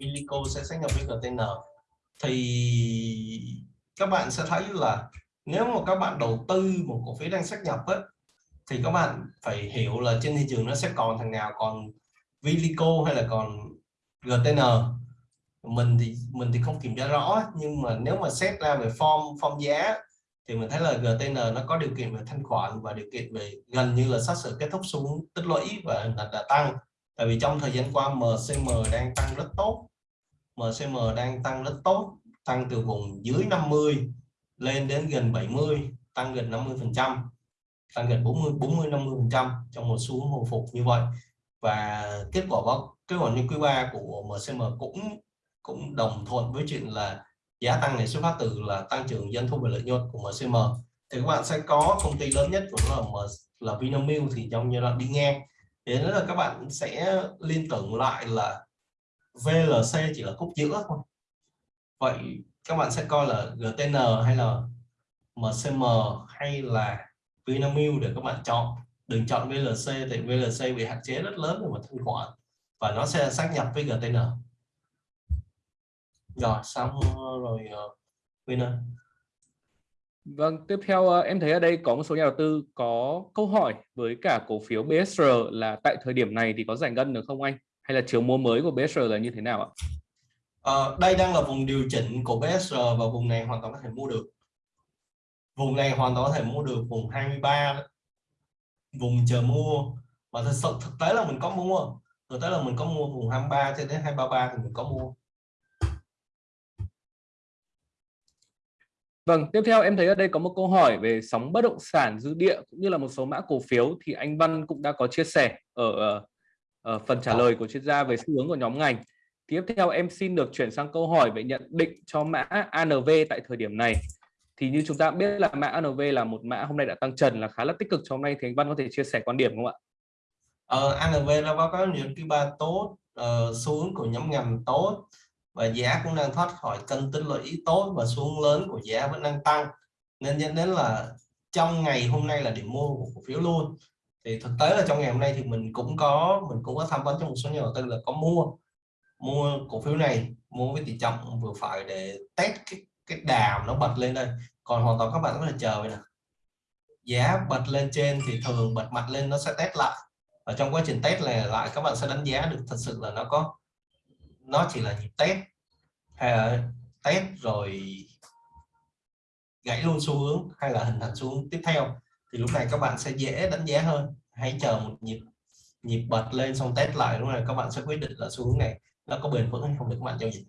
Illico sẽ xác nhập với GTN. Thì các bạn sẽ thấy là nếu mà các bạn đầu tư một cổ phiếu đang xác nhập ấy, thì các bạn phải hiểu là trên thị trường nó sẽ còn thằng nào còn Vilico hay là còn GTN mình thì mình thì không kiểm tra rõ nhưng mà nếu mà xét ra về form form giá thì mình thấy là GTN nó có điều kiện về thanh khoản và điều kiện về gần như là sát sửa kết thúc xuống tích lũy và đã, đã tăng. Tại vì trong thời gian qua MCM đang tăng rất tốt. MCM đang tăng rất tốt, tăng từ vùng dưới 50 lên đến gần 70 tăng gần 50 phần trăm, tăng gần 40 40 50 phần trăm trong một xu hướng hồi phục như vậy. Và kết quả báo, kết quả như quý 3 của MCM cũng cũng đồng thuận với chuyện là giá tăng này xuất phát từ là tăng trưởng doanh thu và lợi nhuận của MCM thì các bạn sẽ có công ty lớn nhất cũng là là là Vinamilk thì trong giai đoạn đi ngang. Thế là các bạn sẽ liên tưởng lại là VLC chỉ là khúc giữa thôi. Vậy các bạn sẽ coi là GTN hay là MCM hay là Vinamilk để các bạn chọn. Đừng chọn VLC thì VLC bị hạn chế rất lớn về mặt thanh khoản và nó sẽ xác nhập với GTN rồi xong rồi ờ, Winner. Vâng, tiếp theo ờ, em thấy ở đây có một số nhà đầu tư có câu hỏi với cả cổ phiếu BSR là tại thời điểm này thì có giải ngân được không anh? Hay là chiều mua mới của BSR là như thế nào ạ? Uh, đây đang là vùng điều chỉnh của BSR và vùng này hoàn toàn có thể mua được. Vùng này hoàn toàn có thể mua được vùng 23 vùng chờ mua. Và thực sự thực tế là mình có mua. Thực tế là mình có mua vùng 23 cho đến 233 thì mình có mua. Vâng, tiếp theo em thấy ở đây có một câu hỏi về sóng bất động sản dư địa cũng như là một số mã cổ phiếu thì anh Văn cũng đã có chia sẻ ở, ờ, phần trả lời của chuyên gia về xu hướng của nhóm ngành. Tiếp theo em xin được chuyển sang câu hỏi về nhận định cho mã ANV tại thời điểm này thì như chúng ta biết là mã ANV là một mã hôm nay đã tăng trần là khá là tích cực cho hôm nay thì anh Văn có thể chia sẻ quan điểm không ạ? Ờ, ANV nó báo cáo những cái ba tốt uh, xuống của nhóm ngành tốt và giá cũng đang thoát khỏi cân tích lũy tốt và xuống lớn của giá vẫn đang tăng nên dẫn đến là trong ngày hôm nay là điểm mua của cổ phiếu luôn thì thực tế là trong ngày hôm nay thì mình cũng có, mình cũng có tham vấn cho một số nhà đầu tư là có mua mua cổ phiếu này, mua với tỷ trọng vừa phải để test cái cái đàm nó bật lên đây. Còn hoàn toàn các bạn có thể chờ vậy nè. Giá bật lên trên thì thường bật mặt lên nó sẽ test lại. Và trong quá trình test này lại các bạn sẽ đánh giá được thật sự là nó có, nó chỉ là nhịp test, hay là test rồi gãy luôn xu hướng hay là hình thành xu hướng tiếp theo thì lúc này các bạn sẽ dễ đánh giá hơn. Hãy chờ một nhịp nhịp bật lên xong test lại lúc này các bạn sẽ quyết định là xu hướng này nó có bền vững hay không để các bạn giao dịch.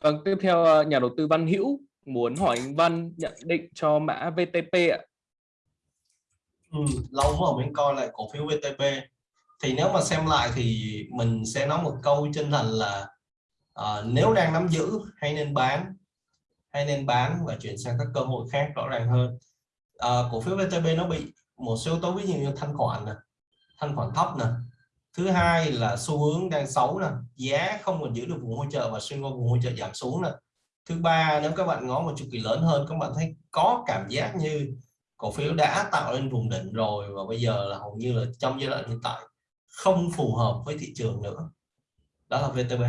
Vâng, tiếp theo ờ, nhà đầu tư Văn Hữu muốn hỏi anh Văn nhận định cho mã VTP ạ. Ừ, lâu mà mình coi lại cổ phiếu VTP thì nếu mà xem lại thì mình sẽ nói một câu chân thành là uh, nếu đang nắm giữ hay nên bán hay nên bán và chuyển sang các cơ hội khác rõ ràng hơn. À, cổ phiếu VTB nó bị một số yếu tố ví dụ như thanh khoản nè thanh khoản thấp nè. Thứ hai là xu hướng đang xấu nè giá không còn giữ được vùng hỗ trợ và xuyên qua vùng hỗ trợ giảm xuống nè. Thứ ba nếu các bạn ngó một chu kỳ lớn hơn các bạn thấy có cảm giác như cổ phiếu đã tạo lên vùng đỉnh rồi và bây giờ là hầu như là trong giai đoạn hiện tại không phù hợp với thị trường nữa. Đó là VTB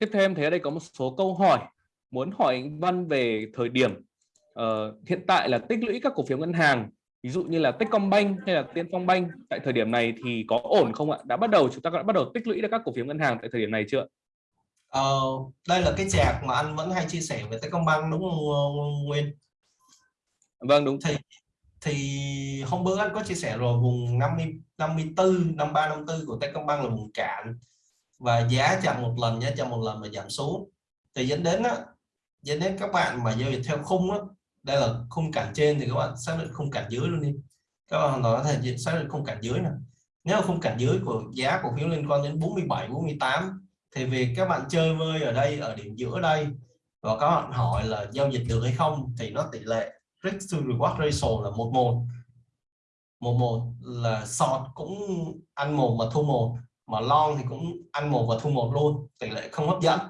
tiếp theo em thấy ở đây có một số câu hỏi muốn hỏi anh Văn về thời điểm uh, hiện tại là tích lũy các cổ phiếu ngân hàng ví dụ như là Techcombank hay là Tiên Phong Bank tại thời điểm này thì có ổn không ạ? Đã bắt đầu chúng ta đã bắt đầu tích lũy được các cổ phiếu ngân hàng tại thời điểm này chưa ờ, đây là cái chạc mà anh vẫn hay chia sẻ về Techcombank đúng không Nguyên? Vâng đúng. Thì thì hôm bữa anh có chia sẻ rồi vùng 50 54 53 54 của Techcombank là vùng cạn và giá chậm một lần, giá chậm một lần mà giảm xuống. Thì dẫn đến á, dẫn đến các bạn mà giao dịch theo khung á, đây là khung cản trên thì các bạn xác định khung cản dưới luôn đi. Các bạn hoàn toàn có thể xác định khung cản dưới này nếu khung cản dưới của giá cổ phiếu liên quan đến 47 48 thì việc các bạn chơi vơi ở đây, ở điểm giữa đây và các bạn hỏi là giao dịch được hay không thì nó tỷ lệ risk to reward ratio là một một. Một một là sọt cũng ăn một mà thu một mà long thì cũng ăn một và thu một luôn, tỷ lệ không hấp dẫn.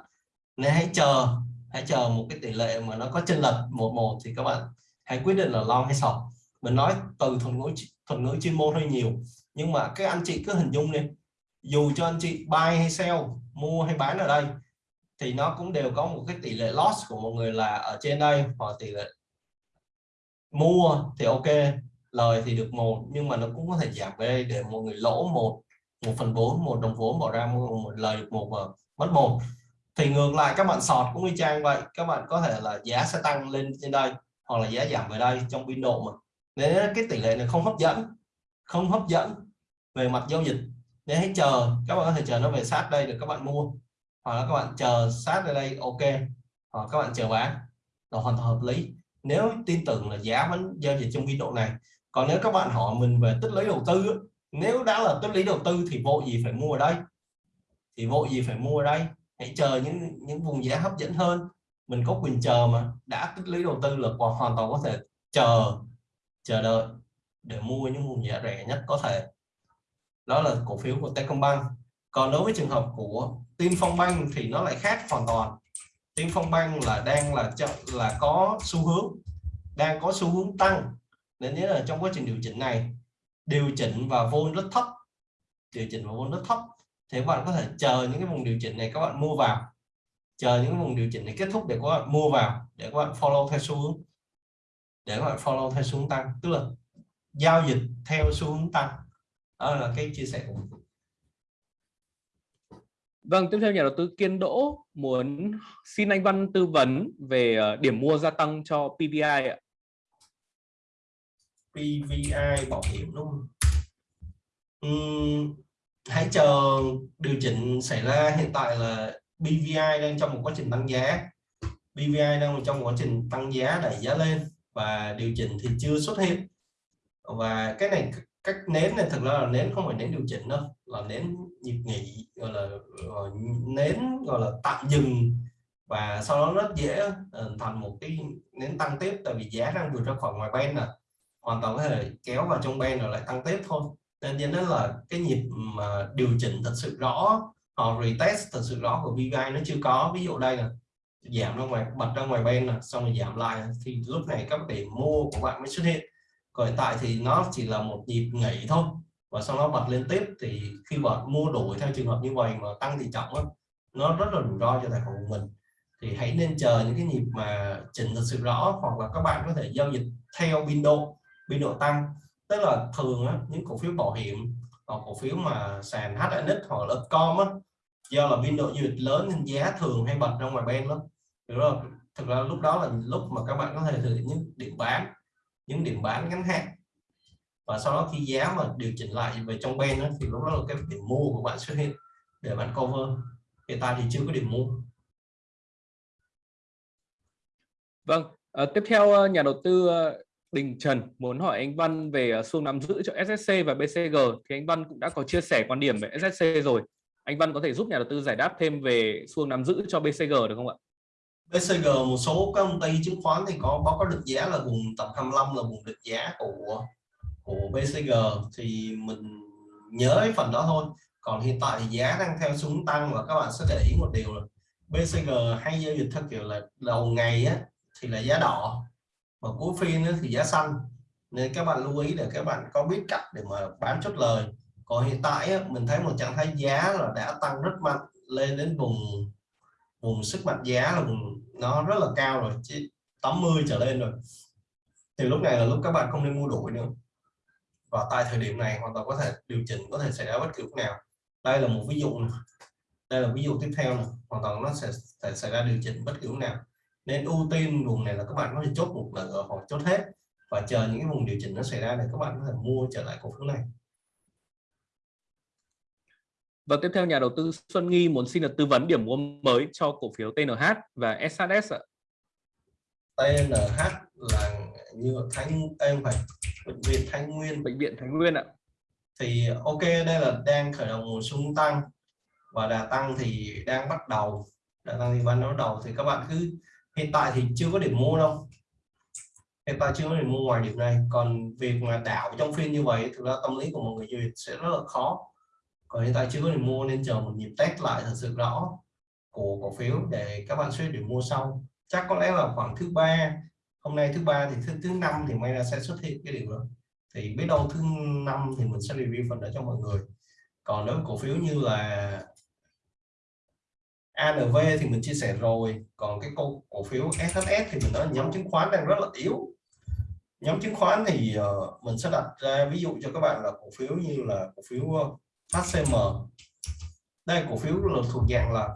Nên hãy chờ hãy chờ một cái tỷ lệ mà nó có chênh lệch một một thì các bạn hãy quyết định là long hay sọt mình nói từ thuật ngữ thuật ngữ chuyên môn hơi nhiều, nhưng mà các anh chị cứ hình dung đi. Dù cho anh chị buy hay sell, mua hay bán ở đây, thì nó cũng đều có một cái tỷ lệ loss của một người là ở trên đây, hoặc tỷ lệ mua thì ok, lời thì được một, nhưng mà nó cũng có thể giảm về đây để một người lỗ một một phần vốn, một đồng vốn bỏ ra, mua một lời được một ờ, mất một thì ngược lại, các bạn sọt cũng y chang vậy. Các bạn có thể là giá sẽ tăng lên trên đây, hoặc là giá giảm về đây trong biên độ mà. Nên cái tỷ lệ này không hấp dẫn, không hấp dẫn về mặt giao dịch. Nên hãy chờ, các bạn có thể chờ nó về sát đây để các bạn mua. Hoặc là các bạn chờ sát ở đây, ok. Hoặc các bạn chờ bán, là hoàn toàn hợp lý. Nếu tin tưởng là giá vẫn giao dịch trong biên độ này. Còn nếu các bạn hỏi mình về tích lũy đầu tư nếu đã là tích lý đầu tư thì vội gì phải mua ở đây? Thì vội gì phải mua ở đây? Hãy chờ những những vùng giá hấp dẫn hơn. Mình có quyền chờ mà. Đã tích lũy đầu tư là hoàn toàn có thể chờ chờ đợi để mua những vùng giá rẻ nhất có thể. Đó là cổ phiếu của Techcombank. Còn đối với trường hợp của Tiên Phong Bank thì nó lại khác hoàn toàn. Tiên Phong Bank là đang là là có xu hướng, đang có xu hướng tăng. Nên nhớ là trong quá trình điều chỉnh này điều chỉnh và vol rất thấp. Điều chỉnh và vol rất thấp. Thì các bạn có thể chờ những cái vùng điều chỉnh này các bạn mua vào. Chờ những vùng điều chỉnh này kết thúc để các bạn mua vào để các bạn follow theo xu hướng. Để các bạn follow theo xu hướng tăng. Tức là giao dịch theo xu hướng tăng. Đó là cái chia sẻ của mình. Vâng, tiếp theo nhà đầu tư Kiên Đỗ muốn xin anh Văn tư vấn về ờ, điểm mua gia tăng cho PVI ạ. PVI bảo hiểm đúng không? Uhm, hãy chờ điều chỉnh xảy ra. Hiện tại là BVI đang trong một quá trình tăng giá. BVI đang trong một quá trình tăng giá đẩy giá lên và điều chỉnh thì chưa xuất hiện. Và cái này cách nến này thực ra là nến không phải nến điều chỉnh đâu là nến nhịp nghỉ gọi là gọi, nến gọi là tạm dừng. Và sau đó rất dễ ờ, thành một cái nến tăng tiếp tại vì giá đang vượt ra khỏi ngoài band nè hoàn toàn có thể kéo vào trong ban rồi lại tăng tiếp thôi. Nên dẫn đến là cái nhịp mà điều chỉnh thật sự rõ họ retest thật sự rõ của VVI nó chưa có. Ví dụ đây là giảm ra ngoài bật ra ngoài bên là xong rồi giảm lại. Thì lúc này các điểm mua của bạn mới xuất hiện. Còn hiện tại thì nó chỉ là một nhịp nghỉ thôi. Và sau đó bật lên tiếp thì khi bạn mua đổi theo trường hợp như vậy mà tăng thì trọng đó, nó rất là rủi ro cho tài khoản của mình. Thì hãy nên chờ những cái nhịp mà chỉnh thật sự rõ hoặc là các bạn có thể giao dịch theo biên độ biên độ tăng. Tức là thường á, những cổ phiếu bảo hiểm hoặc cổ phiếu mà sàn HNX hoặc là com á, do là biên độ du lịch lớn nên giá thường hay bật ra ngoài bên lắm. Rồi thực ra lúc đó là lúc mà các bạn có thể thử những điểm bán những điểm bán ngắn hạn. Và sau đó khi giá mà điều chỉnh lại về trong bên đó, thì lúc đó là cái điểm mua của bạn xuất hiện để bạn cover. Hiện tại thì chưa có điểm mua. Vâng, à, tiếp theo ờ, nhà đầu tư ờ, Đình Trần muốn hỏi anh Văn về ờ, xu nắm giữ cho SSC và BCG thì anh Văn cũng đã có chia sẻ quan điểm về SSC rồi. Anh Văn có thể giúp nhà đầu tư giải đáp thêm về xu nắm giữ cho BCG được không ạ? BCG một số các công ty chứng khoán thì có báo cáo định giá là vùng tầm 25 là vùng định giá của của BCG thì mình nhớ cái phần đó thôi còn hiện tại thì giá đang theo xuống tăng và các bạn sẽ để ý một điều là BCG hay giao dịch theo kiểu là đầu ngày á, thì là giá đỏ và cuối phiên thì giá xanh nên các bạn lưu ý để các bạn có biết cách để mà bán chốt lời. Còn hiện tại á, mình thấy một trạng thái giá là đã tăng rất mạnh lên đến vùng vùng sức mạnh giá là vùng nó rất là cao rồi chứ 80 trở lên rồi. Thì lúc này là lúc các bạn không nên mua đuổi nữa. Và tại thời điểm này hoàn toàn có thể điều chỉnh có thể xảy ra bất cứ lúc nào. Đây là một ví dụ này. đây là ví dụ tiếp theo này. hoàn toàn nó sẽ, sẽ xảy ra điều chỉnh bất cứ lúc nào nên ưu tiên vùng này là các bạn có thể chốt một lần hoặc chốt hết và chờ những cái vùng điều chỉnh nó xảy ra để các bạn có thể mua trở lại cổ phiếu này và tiếp theo nhà đầu tư Xuân Nghi muốn xin được tư vấn điểm mua mới cho cổ phiếu TNH và SHS ạ. TNH là như Thanh em phải bệnh viện Thanh Nguyên bệnh viện Thanh Nguyên ạ. Thì ok đây là đang khởi động một xung tăng và đà tăng thì đang bắt đầu đà tăng thì bắt đầu thì các bạn cứ hiện tại thì chưa có điểm mua đâu. Hiện tại chưa có điểm mua ngoài điểm này. Còn việc mà đảo trong phiên như vậy, thực ra tâm lý của mọi người duyệt sẽ rất là khó. Còn hiện tại chưa có điểm mua nên chờ một nhịp test lại thật sự rõ của cổ phiếu để các bạn suy điểm mua sau. Chắc có lẽ là khoảng thứ ba. Hôm nay thứ ba thì thứ thứ năm thì may ra sẽ xuất hiện cái điểm đó. Thì biết đâu thứ năm thì mình sẽ review phần đó cho mọi người. Còn nếu cổ phiếu như là ANV thì mình chia sẻ rồi. Còn cái cổ, cổ phiếu SHS thì mình nói nhóm chứng khoán đang rất là yếu. Nhóm chứng khoán thì uh, mình sẽ đặt ra ví dụ cho các bạn là cổ phiếu như là cổ phiếu ờ, HCM đây cổ phiếu là thuộc dạng là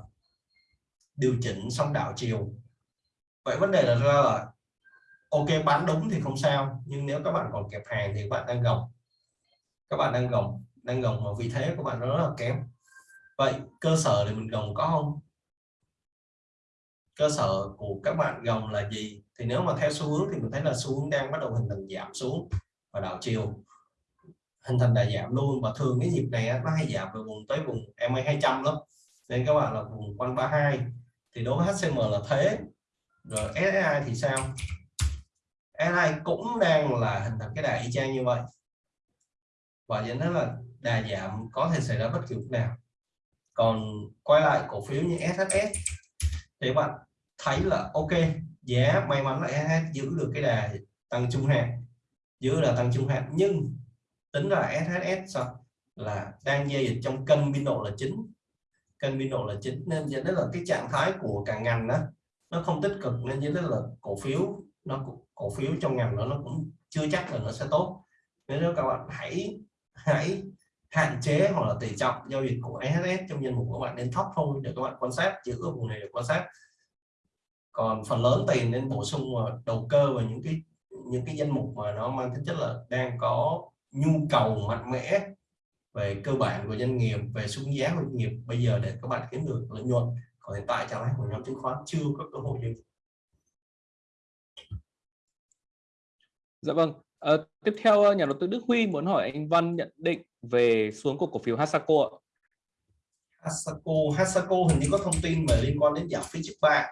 điều chỉnh xong đảo chiều. Vậy vấn đề là ra là ok bán đúng thì không sao nhưng nếu các bạn còn kẹp hàng thì các bạn đang gồng. Các bạn đang gồng đang gồng mà vì thế của bạn nó rất là kém. Vậy cơ sở để mình gồng có không? Cơ sở của các bạn gồng là gì? Thì nếu mà theo xu hướng thì mình thấy là xu hướng đang bắt đầu hình thành giảm xuống và đảo chiều. Hình thành đà giảm luôn và thường cái nhịp này nó hay giảm từ vùng tới vùng MA 200 lắm. Nên các bạn là vùng quanh 32 thì đối với HCM là thế. Rồi SSI thì sao? SSI cũng đang là hình thành cái đà y chang như vậy. Và dẫn đến là đà giảm có thể xảy ra bất kỳ lúc nào. Còn quay lại cổ phiếu như SHS thì bạn thấy là ok, giá may mắn là SHS giữ được cái đà tăng trung hạn, giữ là tăng trung hạn. Nhưng tính là SHS sao? Là đang giao dịch trong kênh biên độ là chính. Kênh biên độ là chính, nên dẫn đến là cái trạng thái của cả ngành đó, nó không tích cực, nên dẫn đến là cổ phiếu, nó cổ phiếu trong ngành đó nó cũng chưa chắc là nó sẽ tốt. Nên nếu các bạn hãy hãy hạn chế hoặc là tỷ trọng giao dịch của SHS trong danh mục của bạn nên thấp thôi để các bạn quan sát giữ ở vùng này để quan sát. Còn phần lớn tiền nên bổ sung vào đầu cơ và những cái những cái danh mục mà nó mang tính chất là đang có nhu cầu mạnh mẽ về cơ bản của doanh nghiệp về xuống giá của doanh nghiệp. Bây giờ để các bạn kiếm được lợi nhuận còn hiện tại trạng thái của nhóm chứng khoán chưa có cơ hội như Dạ vâng. À, tiếp theo ờ, nhà đầu tư Đức Huy muốn hỏi anh Văn nhận định về xuống của cổ phiếu Hasako ạ. Hasako, Hasako hình như có thông tin về liên quan đến giảm phí trước bạ.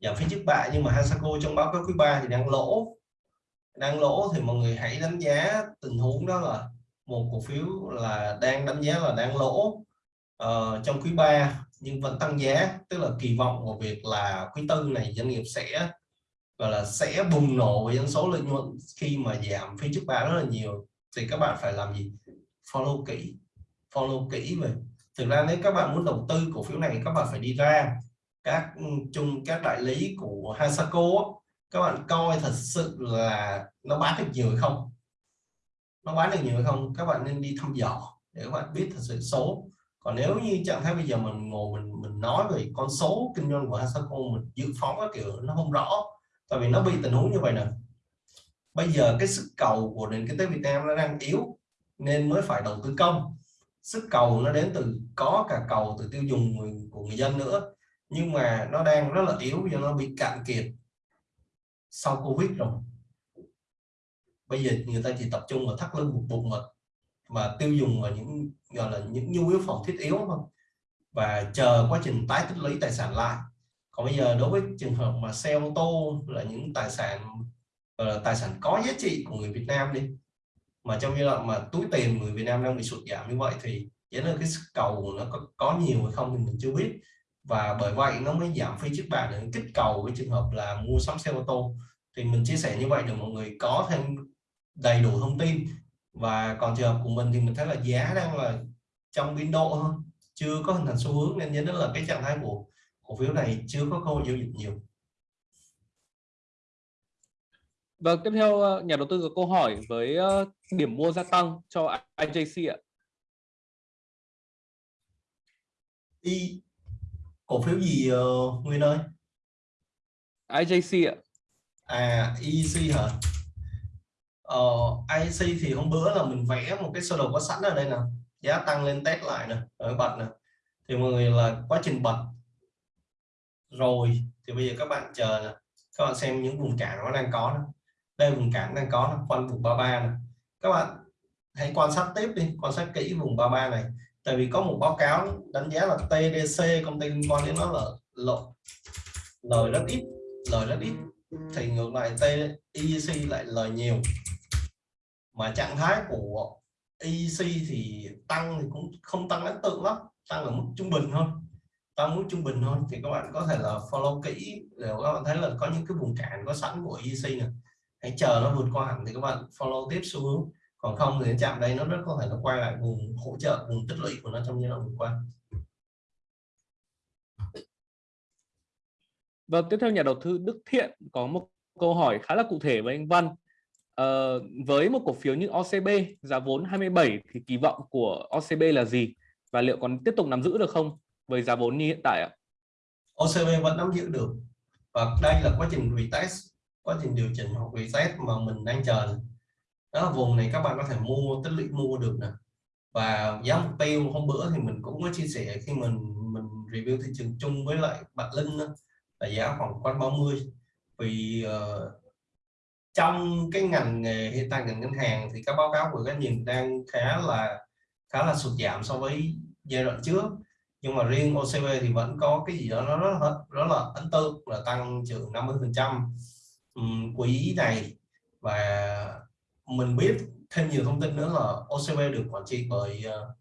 Giảm phí trước bạ nhưng mà Hasako trong báo cáo quý 3 thì đang lỗ. Đang lỗ thì mọi người hãy đánh giá tình huống đó là một cổ phiếu là đang đánh giá là đang lỗ uh, trong quý 3 nhưng vẫn tăng giá. Tức là kỳ vọng vào việc là quý tư này doanh nghiệp sẽ gọi là sẽ bùng nổ với dân số lợi nhuận khi mà giảm phí trước bạ rất là nhiều. Thì các bạn phải làm gì? Follow kỹ follow kỹ về thực ra nếu các bạn muốn đầu tư cổ phiếu này, các bạn phải đi ra các ừ, chung các đại lý của Hasako các bạn coi thật sự là nó bán được nhiều hay không? Nó bán được nhiều hay không? Các bạn nên đi thăm dò để các bạn biết thật sự số. Còn nếu như trạng thái bây giờ mình ngồi mình mình nói về con số kinh doanh của Hasako mình dự phóng các kiểu, nó không rõ. Tại vì nó bị tình huống như vậy nè. Bây giờ cái sức cầu của nền kinh tế Việt Nam nó đang yếu nên mới phải đầu tư công. Sức cầu nó đến từ có cả cầu từ tiêu dùng của người dân nữa. Nhưng mà nó đang rất là yếu do nó bị cạn kiệt sau Covid rồi. Bây giờ người ta chỉ tập trung vào thắt lưng buộc bụng mật và tiêu dùng vào những, gọi là những nhu yếu phẩm thiết yếu thôi. Và chờ quá trình tái tích lũy tài sản lại. Còn bây giờ đối với trường hợp mà xe ô tô là những tài sản là tài sản có giá trị của người Việt Nam đi mà trong giai đoạn mà túi tiền người Việt Nam đang bị sụt giảm như vậy thì dẫn đến cái sức cầu nó có, có nhiều hay không thì mình chưa biết. Và bởi vậy nó mới giảm phí trước bạ để kích cầu với trường hợp là mua sắm xe ô tô. Thì mình chia sẻ như vậy để mọi người có thêm đầy đủ thông tin. Và còn trường hợp của mình thì mình thấy là giá đang là trong biên độ hơn chưa có hình thành xu hướng nên nhớ là cái trạng thái của cổ phiếu này chưa có cơ hội giao dịch nhiều. Vâng, tiếp theo ờ, nhà đầu tư có câu hỏi với ờ, điểm mua gia tăng cho IJC ạ. Y cổ phiếu gì uh, Nguyên ơi? IJC ạ. À, EC hả? Ờ, IC thì hôm bữa là mình vẽ một cái sơ đồ có sẵn ở đây nè giá tăng lên test lại nè ở bật nè thì mọi người là quá trình bật rồi thì bây giờ các bạn chờ nè các bạn xem những vùng cản nó đang có nè. đây vùng cản đang có nè, quanh vùng 33 nè các bạn hãy quan sát tiếp đi, quan sát kỹ vùng 33 này. Tại vì có một báo cáo đánh giá là TDC công ty liên quan đến nó là lộ lời rất ít, lời rất ít. Thì ngược lại TEC lại lời nhiều. Mà trạng thái của EC thì tăng thì cũng không tăng ấn tượng lắm, tăng ở mức trung bình thôi. Tăng mức trung bình thôi. Thì các bạn có thể là follow kỹ, để các bạn thấy là có những cái vùng cản có sẵn của EC này hãy chờ nó vượt qua hẳn thì các bạn follow tiếp xu hướng còn không thì chạm đây nó rất có thể nó quay lại vùng hỗ trợ vùng tích lũy của nó trong giai đoạn vừa qua Vâng, tiếp theo nhà đầu tư Đức Thiện có một câu hỏi khá là cụ thể với anh Văn. Ờ, với một cổ phiếu như OCB giá vốn 27 thì kỳ vọng của OCB là gì và liệu còn tiếp tục nắm giữ được không với giá vốn như hiện tại ạ? OCB vẫn nắm giữ được và đây là quá trình retest quá trình điều chỉnh hoặc reset mà mình đang chờ. Đó vùng này các bạn có thể mua tích lũy mua được nè. Và giá mục tiêu hôm bữa thì mình cũng có chia sẻ khi mình mình review thị trường chung với lại Bạch Linh đó, là giá khoảng quanh 30 vì uh, trong cái ngành nghề hiện tại ngành ngân hàng thì các báo cáo của các nhìn đang khá là khá là sụt giảm so với giai đoạn trước. Nhưng mà riêng OCB thì vẫn có cái gì đó nó rất, rất là ấn tượng là tăng trưởng 50 phần trăm quý này và mình biết thêm nhiều thông tin nữa là OCB được quản trị bởi ờ,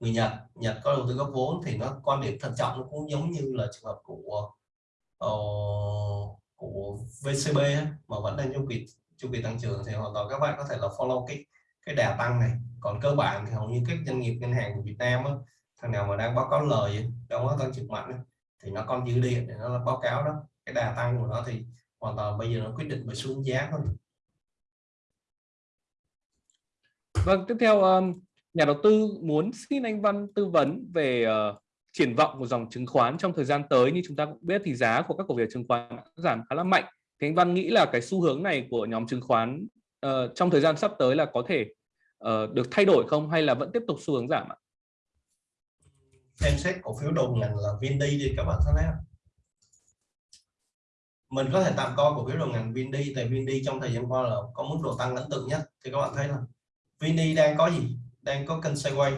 người Nhật. Nhật có đầu tư góp vốn thì nó quan điểm thận trọng nó cũng giống như là trường hợp của uh, của VCB mà vẫn đang chu kỳ chu kỳ tăng trưởng thì hoàn toàn các bạn có thể là follow cái cái đà tăng này. Còn cơ bản thì hầu như các doanh nghiệp ngân hàng của Việt Nam á, thằng nào mà đang báo cáo lời trong đó tăng trưởng mạnh thì nó còn dư điện để nó báo cáo đó. Cái đà tăng của nó thì hoàn toàn bây giờ nó quyết định bởi xuống giá thôi Vâng, tiếp theo nhà đầu tư muốn xin anh Văn tư vấn về uh, triển vọng của dòng chứng khoán trong thời gian tới như chúng ta cũng biết thì giá của các cổ phiếu chứng khoán giảm khá là mạnh. Thì anh Văn nghĩ là cái xu hướng này của nhóm chứng khoán uh, trong thời gian sắp tới là có thể uh, được thay đổi không hay là vẫn tiếp tục xu hướng giảm ạ? Xem xét cổ phiếu đầu ngành là Vindi đi các bạn thấy không? Mình có thể tạm coi cổ phiếu đầu ngành Vindi, tại Vindi trong thời gian qua là có mức độ tăng ấn tượng nhất. Thì các bạn thấy là Vini đang có gì? Đang có kênh xoay quay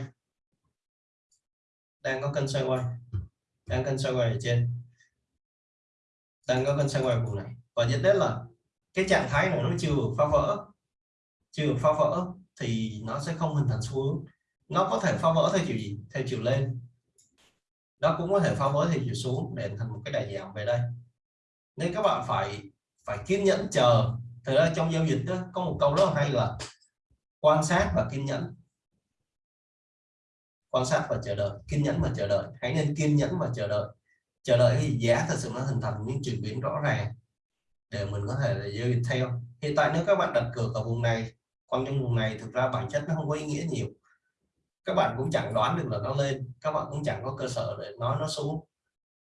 đang có kênh xoay quay đang kênh xoay quay ở trên. Đang có kênh xoay quay vùng này. Và dẫn đến là cái trạng thái này nó chưa được phá vỡ. Chưa được phá vỡ thì nó sẽ không hình thành xu hướng. Nó có thể phá vỡ theo chiều gì? Theo chiều lên. Nó cũng có thể phá vỡ theo chiều xuống để thành một cái đà giảm về đây nên các bạn phải phải kiên nhẫn chờ. Thời ra trong giao dịch đó, có một câu rất là hay là quan sát và kiên nhẫn. Quan sát và chờ đợi kiên nhẫn và chờ đợi. Hãy nên kiên nhẫn và chờ đợi. Chờ đợi cái giá thật sự nó hình thành những chuyển biến rõ ràng để mình có thể là giao dịch theo. Hiện tại nếu các bạn đặt cược ở vùng này còn trong vùng này thực ra bản chất nó không có ý nghĩa nhiều. Các bạn cũng chẳng đoán được là nó lên các bạn cũng chẳng có cơ sở để nói nó xuống.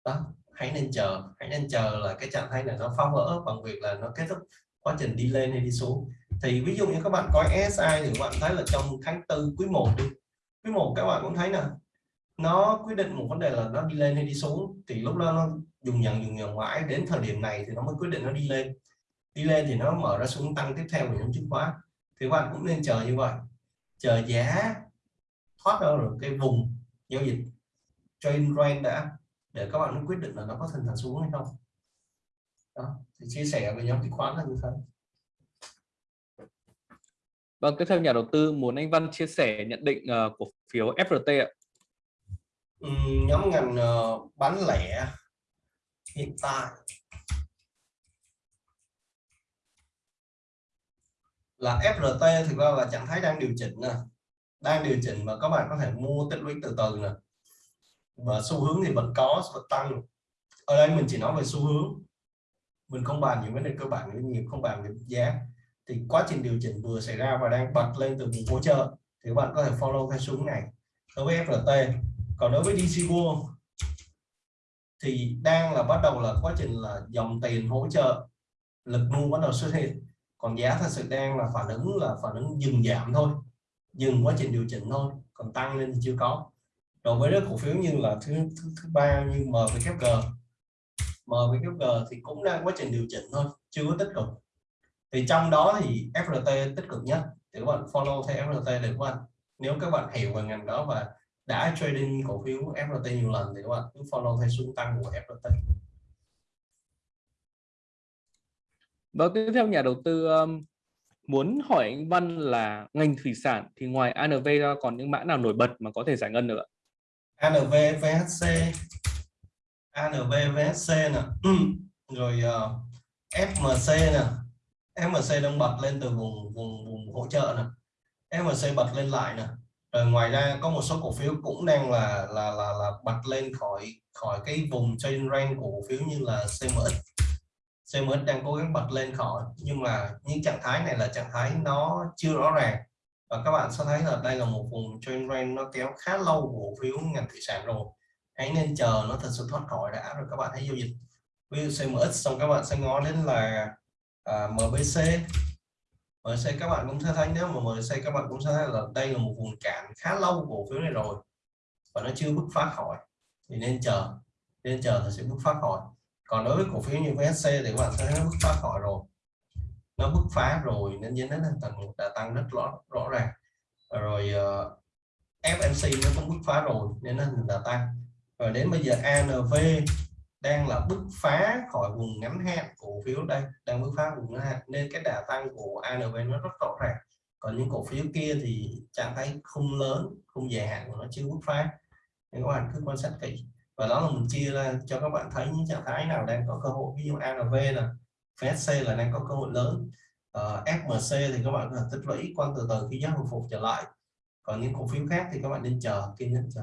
Đó hãy nên chờ, hãy nên chờ là cái trạng thái này nó phá vỡ bằng việc là nó kết thúc quá trình đi lên hay đi xuống. Thì ví dụ như các bạn có SI thì các bạn thấy là trong tháng tư quý 1 đi, quý 1 các bạn cũng thấy nè, nó quyết định một vấn đề là nó đi lên hay đi xuống. Thì lúc đó nó dùng nhận dùng nhận mãi, đến thời điểm này thì nó mới quyết định nó đi lên. Đi lên thì nó mở ra xuống tăng tiếp theo của nhóm chứng khoán. Thì các bạn cũng nên chờ như vậy. Chờ giá thoát ra được cái vùng giao dịch trend range đã để các bạn quyết định là nó có thành thành xuống hay không. Đó thì chia sẻ với nhóm chứng khoán là như thế. Vâng, tiếp theo nhà đầu tư muốn anh Văn chia sẻ nhận định uh, cổ phiếu FRT ạ. Ừ, nhóm ngành uh, bán lẻ hiện tại là FRT thực ra là trạng thái đang điều chỉnh nè. Đang điều chỉnh và các bạn có thể mua tích lũy từ từ nè và xu hướng thì vẫn có vẫn tăng. Ở đây mình chỉ nói về xu hướng. Mình không bàn những vấn đề cơ bản nhiều không bàn về giá. Thì quá trình điều chỉnh vừa xảy ra và đang bật lên từ vùng hỗ trợ, thì các bạn có thể follow theo xuống này. Đối với FRT còn đối với DC World, thì đang là bắt đầu là quá trình là dòng tiền hỗ trợ, lực mua bắt đầu xuất hiện. Còn giá thật sự đang là phản ứng là phản ứng dừng giảm thôi. Dừng quá trình điều chỉnh thôi, còn tăng lên thì chưa có rồi với các cổ phiếu như là thứ thứ, thứ ba như MVKG MVKG thì cũng đang quá trình điều chỉnh thôi chưa có tích cực. Thì trong đó thì FRT tích cực nhất thì các bạn follow theo FRT để các bạn nếu các bạn hiểu về ngành đó và đã trading cổ phiếu FRT nhiều lần thì các bạn cứ follow theo xu tăng của FRT và vâng, tiếp theo nhà đầu tư um, muốn hỏi anh Văn là ngành thủy sản thì ngoài ANV ra còn những mã nào nổi bật mà có thể giải ngân nữa? ANVVHC ANVVHC nè, ừ. rồi ờ, uh, FMC nè, FMC đang bật lên từ vùng vùng vùng hỗ trợ nè, FMC bật lên lại nè, rồi ngoài ra có một số cổ phiếu cũng đang là là là là bật lên khỏi khỏi cái vùng trên range của cổ phiếu như là CMX CMX đang cố gắng bật lên khỏi nhưng mà những trạng thái này là trạng thái nó chưa rõ ràng và các bạn sẽ thấy là đây là một vùng trend range nó kéo khá lâu của cổ phiếu ngành thủy sản rồi. Hãy nên chờ nó thật sự thoát khỏi đã rồi các bạn hãy giao dịch. Ví dụ CMX xong các bạn sẽ ngó đến là à, MBC MBC các bạn cũng sẽ thấy nếu mà MBC các bạn cũng sẽ thấy là đây là một vùng cản khá lâu của cổ phiếu này rồi và nó chưa bứt phá khỏi. Thì nên chờ nên chờ thì sẽ bứt phá khỏi. Còn đối với cổ phiếu như VSC thì các bạn thấy nó bứt phá khỏi rồi nó bứt phá rồi nên dẫn đến thành một đà tăng rất rõ rõ ràng. Rồi ờ, uh, FMC nó cũng bứt phá rồi nên nó hình tăng. Rồi đến bây giờ ANV đang là bứt phá khỏi vùng ngắn hạn cổ phiếu đây đang bứt phá vùng ngắn hạn nên cái đà tăng của ANV nó rất rõ ràng. Còn những cổ phiếu kia thì trạng thái không lớn không dài hạn của nó chưa bứt phá. Nên các bạn cứ quan sát kỹ. Và đó là mình chia ra cho các bạn thấy những trạng thái nào đang có cơ hội. Ví dụ ANV là FSC là đang có cơ hội lớn. Uh, FMC thì các bạn có thể tích lũy quan từ từ khi giá hồi phục trở lại. Còn những cổ phiếu khác thì các bạn nên chờ kiên nhẫn chờ.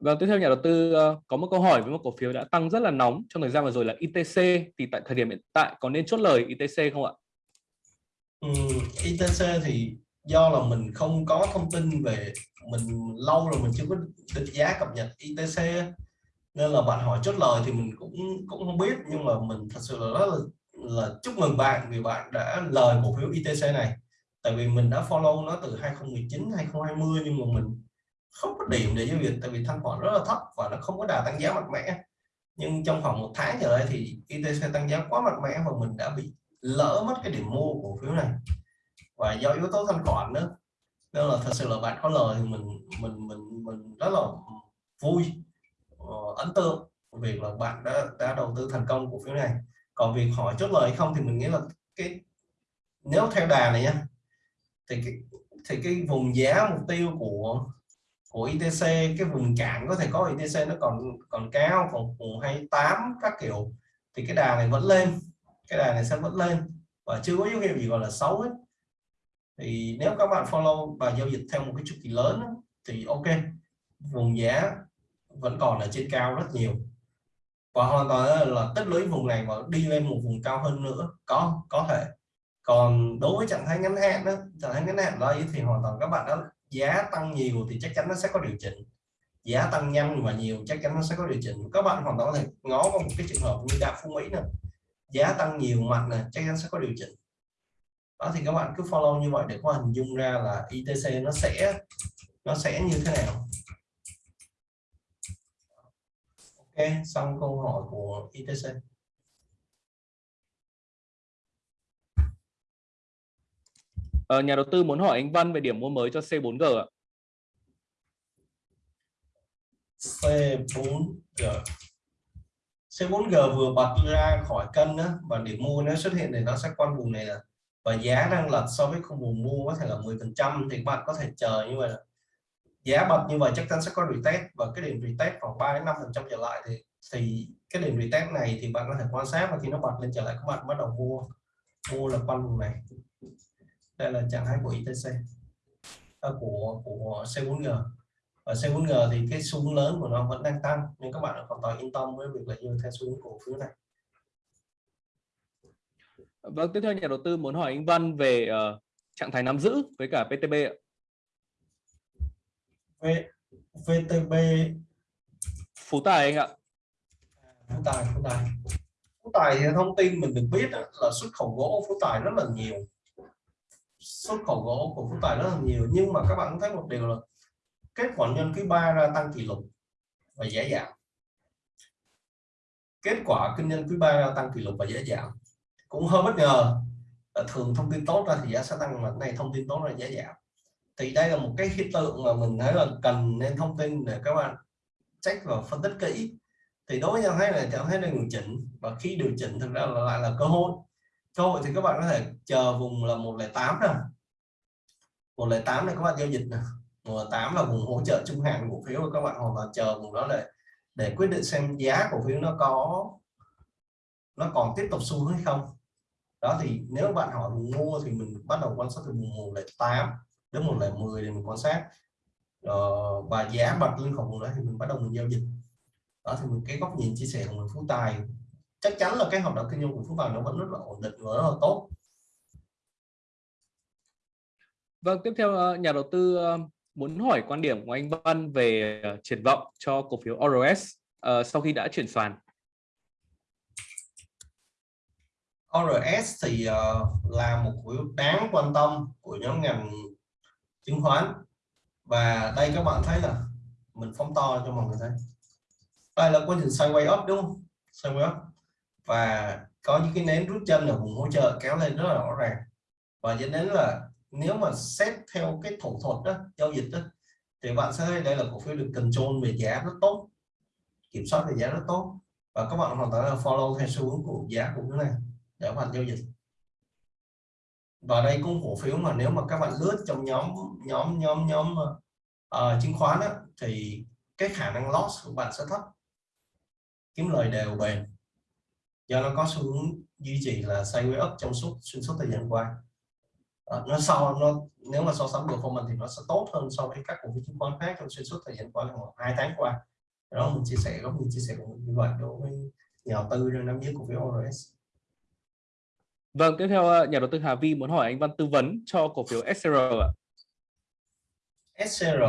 Vâng, tiếp theo nhà đầu tư uh, có một câu hỏi với một cổ phiếu đã tăng rất là nóng trong thời gian vừa rồi là ITC thì tại thời điểm hiện tại có nên chốt lời ITC không ạ? Ừ, ITC thì do là mình không có thông tin về mình lâu rồi mình chưa có định giá cập nhật ITC nên là bạn hỏi chốt lời thì mình cũng cũng không biết nhưng mà mình thật sự là rất là, là chúc mừng bạn vì bạn đã lời cổ phiếu ITC này. Tại vì mình đã follow nó từ 2019 2020 nhưng mà mình không có điểm để giao dịch tại vì thanh khoản rất là thấp và nó không có đà tăng giá mạnh mẽ. Nhưng trong khoảng một tháng trở lại thì ITC tăng giá quá mạnh mẽ và mình đã bị lỡ mất cái điểm mua cổ phiếu này. Và do yếu tố thanh khoản nữa. Nên là thật sự là bạn có lời thì mình mình mình mình rất là vui uh, ấn tượng việc là bạn đã đã đầu tư thành công cổ phiếu này. Còn việc hỏi chốt lời hay không thì mình nghĩ là cái nếu theo đà này nha thì cái thì cái vùng giá mục tiêu của của ITC cái vùng cản có thể có ITC nó còn còn cao còn vùng 28 các kiểu thì cái đà này vẫn lên cái đà này sẽ vẫn lên và chưa có dấu hiệu gì gọi là xấu hết. Thì nếu các bạn follow và giao dịch theo một cái chu kỳ lớn thì ok vùng giá vẫn còn ở trên cao rất nhiều. Và hoàn toàn là tích lũy vùng này và đi lên một vùng cao hơn nữa, có có thể. Còn đối với trạng thái ngắn hạn đó, trạng thái ngắn hạn đó thì hoàn toàn các bạn đó giá tăng nhiều thì chắc chắn nó sẽ có điều chỉnh. Giá tăng nhanh và nhiều chắc chắn nó sẽ có điều chỉnh. Các bạn hoàn toàn có thể ngó vào một cái trường hợp như đạo phú mỹ nè. Giá tăng nhiều, mạnh này chắc chắn sẽ có điều chỉnh. Đó thì các bạn cứ follow như vậy để có hình dung ra là ITC nó sẽ nó sẽ như thế nào. Ok xong câu hỏi của ITC Ờ, nhà đầu tư muốn hỏi anh Văn về điểm mua mới cho C4G ạ. C4G C4G vừa bật ra khỏi cân đó, và điểm mua nó xuất hiện thì nó sẽ quanh vùng này là và giá đang lật so với khung vùng mua có thể là 10 phần trăm thì bạn có thể chờ như vậy giá bật như vậy chắc chắn sẽ có retest. Và cái điểm retest khoảng 3 đến 5 phần trăm trở lại thì thì cái điểm retest này thì bạn có thể quan sát và khi nó bật lên trở lại các bạn bắt đầu mua mua là quanh vùng này. Đây là trạng thái của ITC à, của của C4G và C4G thì cái xu hướng lớn của nó vẫn đang tăng nên các bạn hoàn toàn yên tâm với việc là như theo xu hướng cổ phiếu này. Vâng, tiếp theo nhà đầu tư muốn hỏi anh Văn về uh, trạng thái nắm giữ với cả PTB ạ. V, VTB Phú Tài anh ạ. Phú Tài, Phú Tài. Phú Tài thì thông tin mình được biết là xuất khẩu gỗ Phú Tài rất là nhiều. Xuất khẩu gỗ của Phú Tài rất là nhiều nhưng mà các bạn thấy một điều là kết quả nhân quý 3 ra tăng kỷ lục và giá giảm. Kết quả kinh doanh quý 3 ra tăng kỷ lục và giá giảm cũng hơi bất ngờ thường thông tin tốt ra thì giá sẽ tăng mà này thông tin tốt là giá giảm thì đây là một cái hiện tượng mà mình thấy là cần nên thông tin để các bạn check và phân tích kỹ. Thì đối với nhau thấy là chẳng thấy là điều chỉnh, và khi điều chỉnh thực ra là lại là cơ hội. Cơ hội thì các bạn có thể chờ vùng là 108 nè. 108 này các bạn giao dịch nè. 108 là vùng hỗ trợ trung hạn cổ phiếu các bạn hoặc là chờ vùng đó để để quyết định xem giá cổ phiếu nó có, nó còn tiếp tục xu hướng hay không. Đó thì nếu bạn hỏi vùng mua thì mình bắt đầu quan sát từ vùng 108 đến 110 để mình quan sát. Uh, và giá bật lên khỏi vùng đó thì mình bắt đầu mình giao dịch. Đó thì mình cái góc nhìn chia sẻ của mình Phú Tài chắc chắn là cái hoạt động kinh doanh của Phú Tài nó vẫn rất là ổn định và rất là tốt. Vâng, tiếp theo ờ, nhà đầu tư ờ, muốn hỏi quan điểm của anh Văn về triển vọng cho cổ phiếu ORS uh, sau khi đã chuyển sàn. ORS thì uh, là một cổ phiếu đáng quan tâm của nhóm ngành chứng khoán. Và đây các bạn thấy là mình phóng to cho mọi người thấy. Đây là quá trình sideways up, đúng không? Sideways up. Và có những cái nến rút chân ở vùng hỗ trợ kéo lên rất là rõ ràng. Và dẫn đến là nếu mà xét theo cái thủ thuật đó, giao dịch đó, thì bạn sẽ thấy đây là cổ phiếu được control về giá rất tốt. Kiểm soát về giá rất tốt. Và các bạn hoàn toàn là follow theo xu hướng của giá của cái này để hoàn giao dịch và đây cũng cổ phiếu mà nếu mà các bạn lướt trong nhóm nhóm nhóm nhóm uh, chứng khoán á, thì cái khả năng loss của bạn sẽ thấp. Kiếm lời đều bền. Do nó có xu hướng duy trì là sideways up trong suốt xuyên suốt thời gian qua. À, nó sau nó nếu mà so sánh performance thì nó sẽ tốt hơn so với các cổ phiếu chứng khoán khác trong xuyên suốt thời gian qua khoảng hai tháng qua. Đó mình chia sẻ góc nhìn chia sẻ của mình như vậy đối với nhà đầu tư đang nắm giữ cổ phiếu ORS Vâng, tiếp theo ờ, nhà đầu tư Hà Vi muốn hỏi anh Văn tư vấn cho cổ phiếu SCR ạ. SCR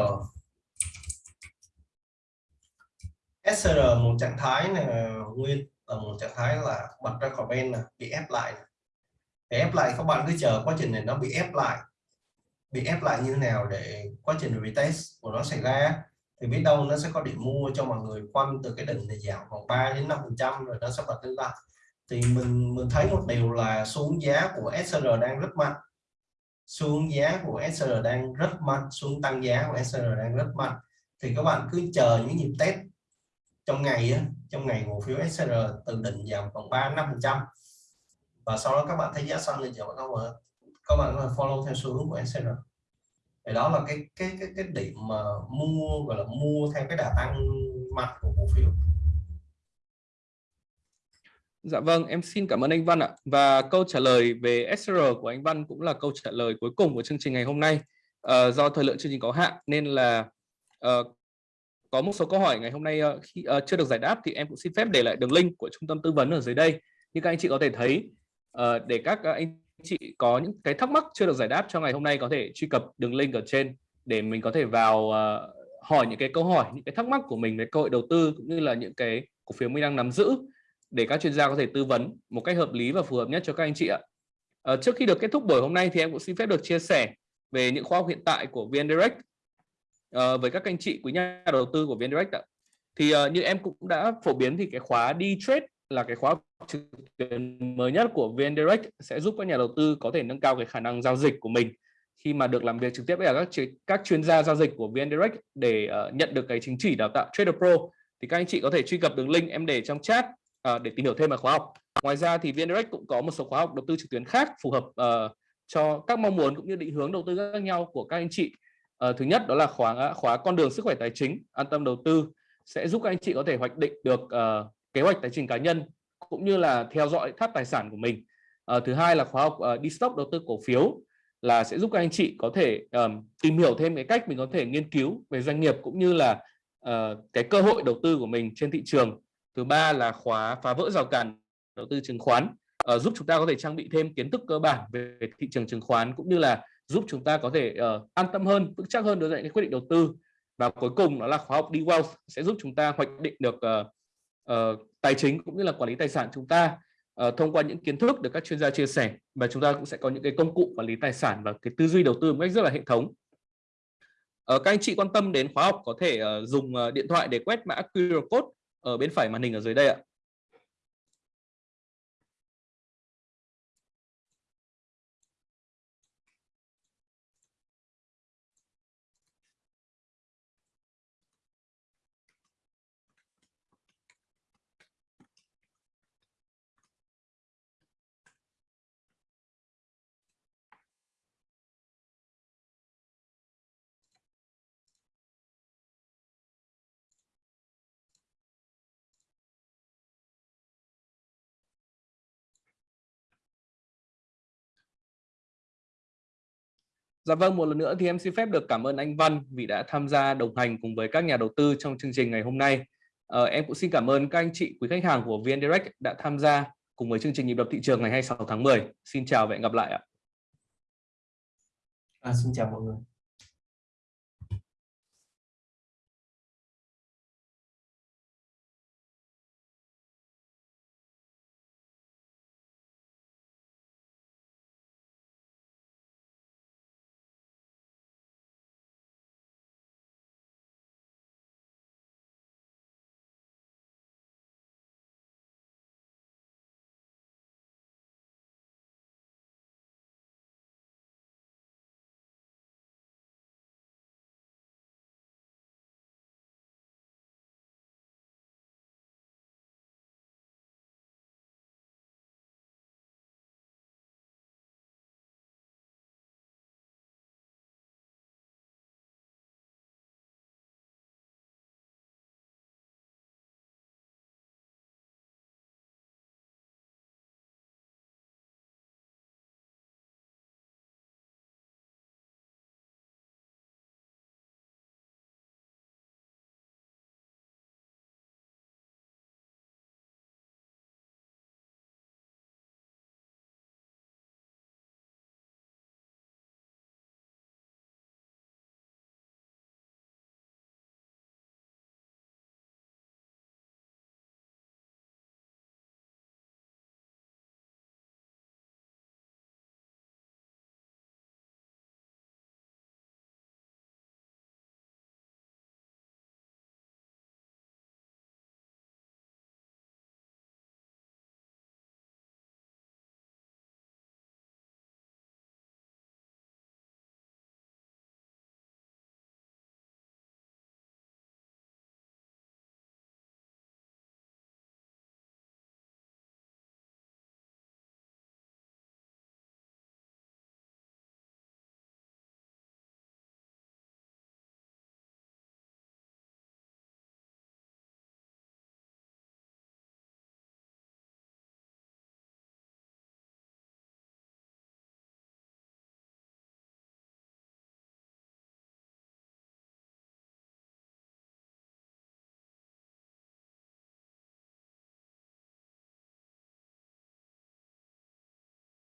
SCR một trạng thái này nguyên là một trạng thái là bật ra khỏi bên bị ép lại. Để ép lại các bạn cứ chờ quá trình này nó bị ép lại. Bị ép lại như thế nào để quá trình retest của nó xảy ra thì biết đâu nó sẽ có điểm mua cho mọi người quanh từ cái đỉnh này giảm khoảng 3 đến 5 phần trăm rồi nó sẽ bật lên lại thì mình mình thấy một điều là xuống giá của SR đang rất mạnh. Xuống giá của SR đang rất mạnh xuống tăng giá của SR đang rất mạnh. Thì các bạn cứ chờ những nhịp test. Trong ngày á, trong ngày cổ phiếu SR từ đỉnh giảm khoảng 3 5 phần trăm. Và sau đó các bạn thấy giá xanh lên trở các bạn các bạn follow theo xu hướng của SR thì đó là cái cái cái cái điểm mà mua gọi là mua theo cái đà tăng mạnh của cổ phiếu. Dạ vâng, em xin cảm ơn anh Văn ạ. Và câu trả lời về SR của anh Văn cũng là câu trả lời cuối cùng của chương trình ngày hôm nay. Uh, do thời lượng chương trình có hạn nên là uh, có một số câu hỏi ngày hôm nay uh, khi uh, chưa được giải đáp thì em cũng xin phép để lại đường link của trung tâm tư vấn ở dưới đây như các anh chị có thể thấy uh, để các anh chị có những cái thắc mắc chưa được giải đáp cho ngày hôm nay có thể truy cập đường link ở trên để mình có thể vào uh, hỏi những cái câu hỏi những cái thắc mắc của mình về cơ hội đầu tư cũng như là những cái cổ phiếu mình đang nắm giữ để các chuyên gia có thể tư vấn một cách hợp lý và phù hợp nhất cho các anh chị ạ. À, trước khi được kết thúc buổi hôm nay thì em cũng xin phép được chia sẻ về những khóa học hiện tại của VN Direct à, ờ, với các anh chị quý nhà đầu tư của VN Direct ạ. Thì à, như em cũng đã phổ biến thì cái khóa đi trade là cái khóa trực tuyến mới nhất của VN Direct sẽ giúp các nhà đầu tư có thể nâng cao cái khả năng giao dịch của mình khi mà được làm việc trực tiếp với các các chuyên gia giao dịch của VN Direct để uh, nhận được cái chứng chỉ đào tạo Trader Pro thì các anh chị có thể truy cập đường link em để trong chat uh, để tìm hiểu thêm về khóa học. Ngoài ra thì VNDirect cũng có một số khóa học đầu tư trực tuyến khác phù hợp uh, cho các mong muốn cũng như định hướng đầu tư khác nhau của các anh chị. Uh, thứ nhất đó là khóa khóa con đường sức khỏe tài chính an tâm đầu tư sẽ giúp các anh chị có thể hoạch định được uh, kế hoạch tài chính cá nhân cũng như là theo dõi tháp tài sản của mình. Uh, thứ hai là khóa học uh, đi stock đầu tư cổ phiếu là sẽ giúp các anh chị có thể um, tìm hiểu thêm cái cách mình có thể nghiên cứu về doanh nghiệp cũng như là uh, cái cơ hội đầu tư của mình trên thị trường thứ ba là khóa phá vỡ rào cản đầu tư chứng khoán uh, giúp chúng ta có thể trang bị thêm kiến thức cơ bản về thị trường chứng khoán cũng như là giúp chúng ta có thể uh, an tâm hơn vững chắc hơn đối với những quyết định đầu tư. Và cuối cùng đó là khóa học đi wealth sẽ giúp chúng ta hoạch định được uh, uh, tài chính cũng như là quản lý tài sản chúng ta uh, thông qua những kiến thức được các chuyên gia chia sẻ. Và chúng ta cũng sẽ có những cái công cụ quản lý tài sản và cái tư duy đầu tư một cách rất là hệ thống. Uh, các anh chị quan tâm đến khóa học có thể uh, dùng uh, điện thoại để quét mã QR code ở bên phải màn hình ở dưới đây ạ. Dạ vâng, một lần nữa thì em xin phép được cảm ơn anh Văn vì đã tham gia đồng hành cùng với các nhà đầu tư trong chương trình ngày hôm nay. À, em cũng xin cảm ơn các anh chị quý khách hàng của VN Direct đã tham gia cùng với chương trình nhịp đập thị trường ngày 26 tháng 10. Xin chào và hẹn gặp lại ạ. À, xin chào mọi người.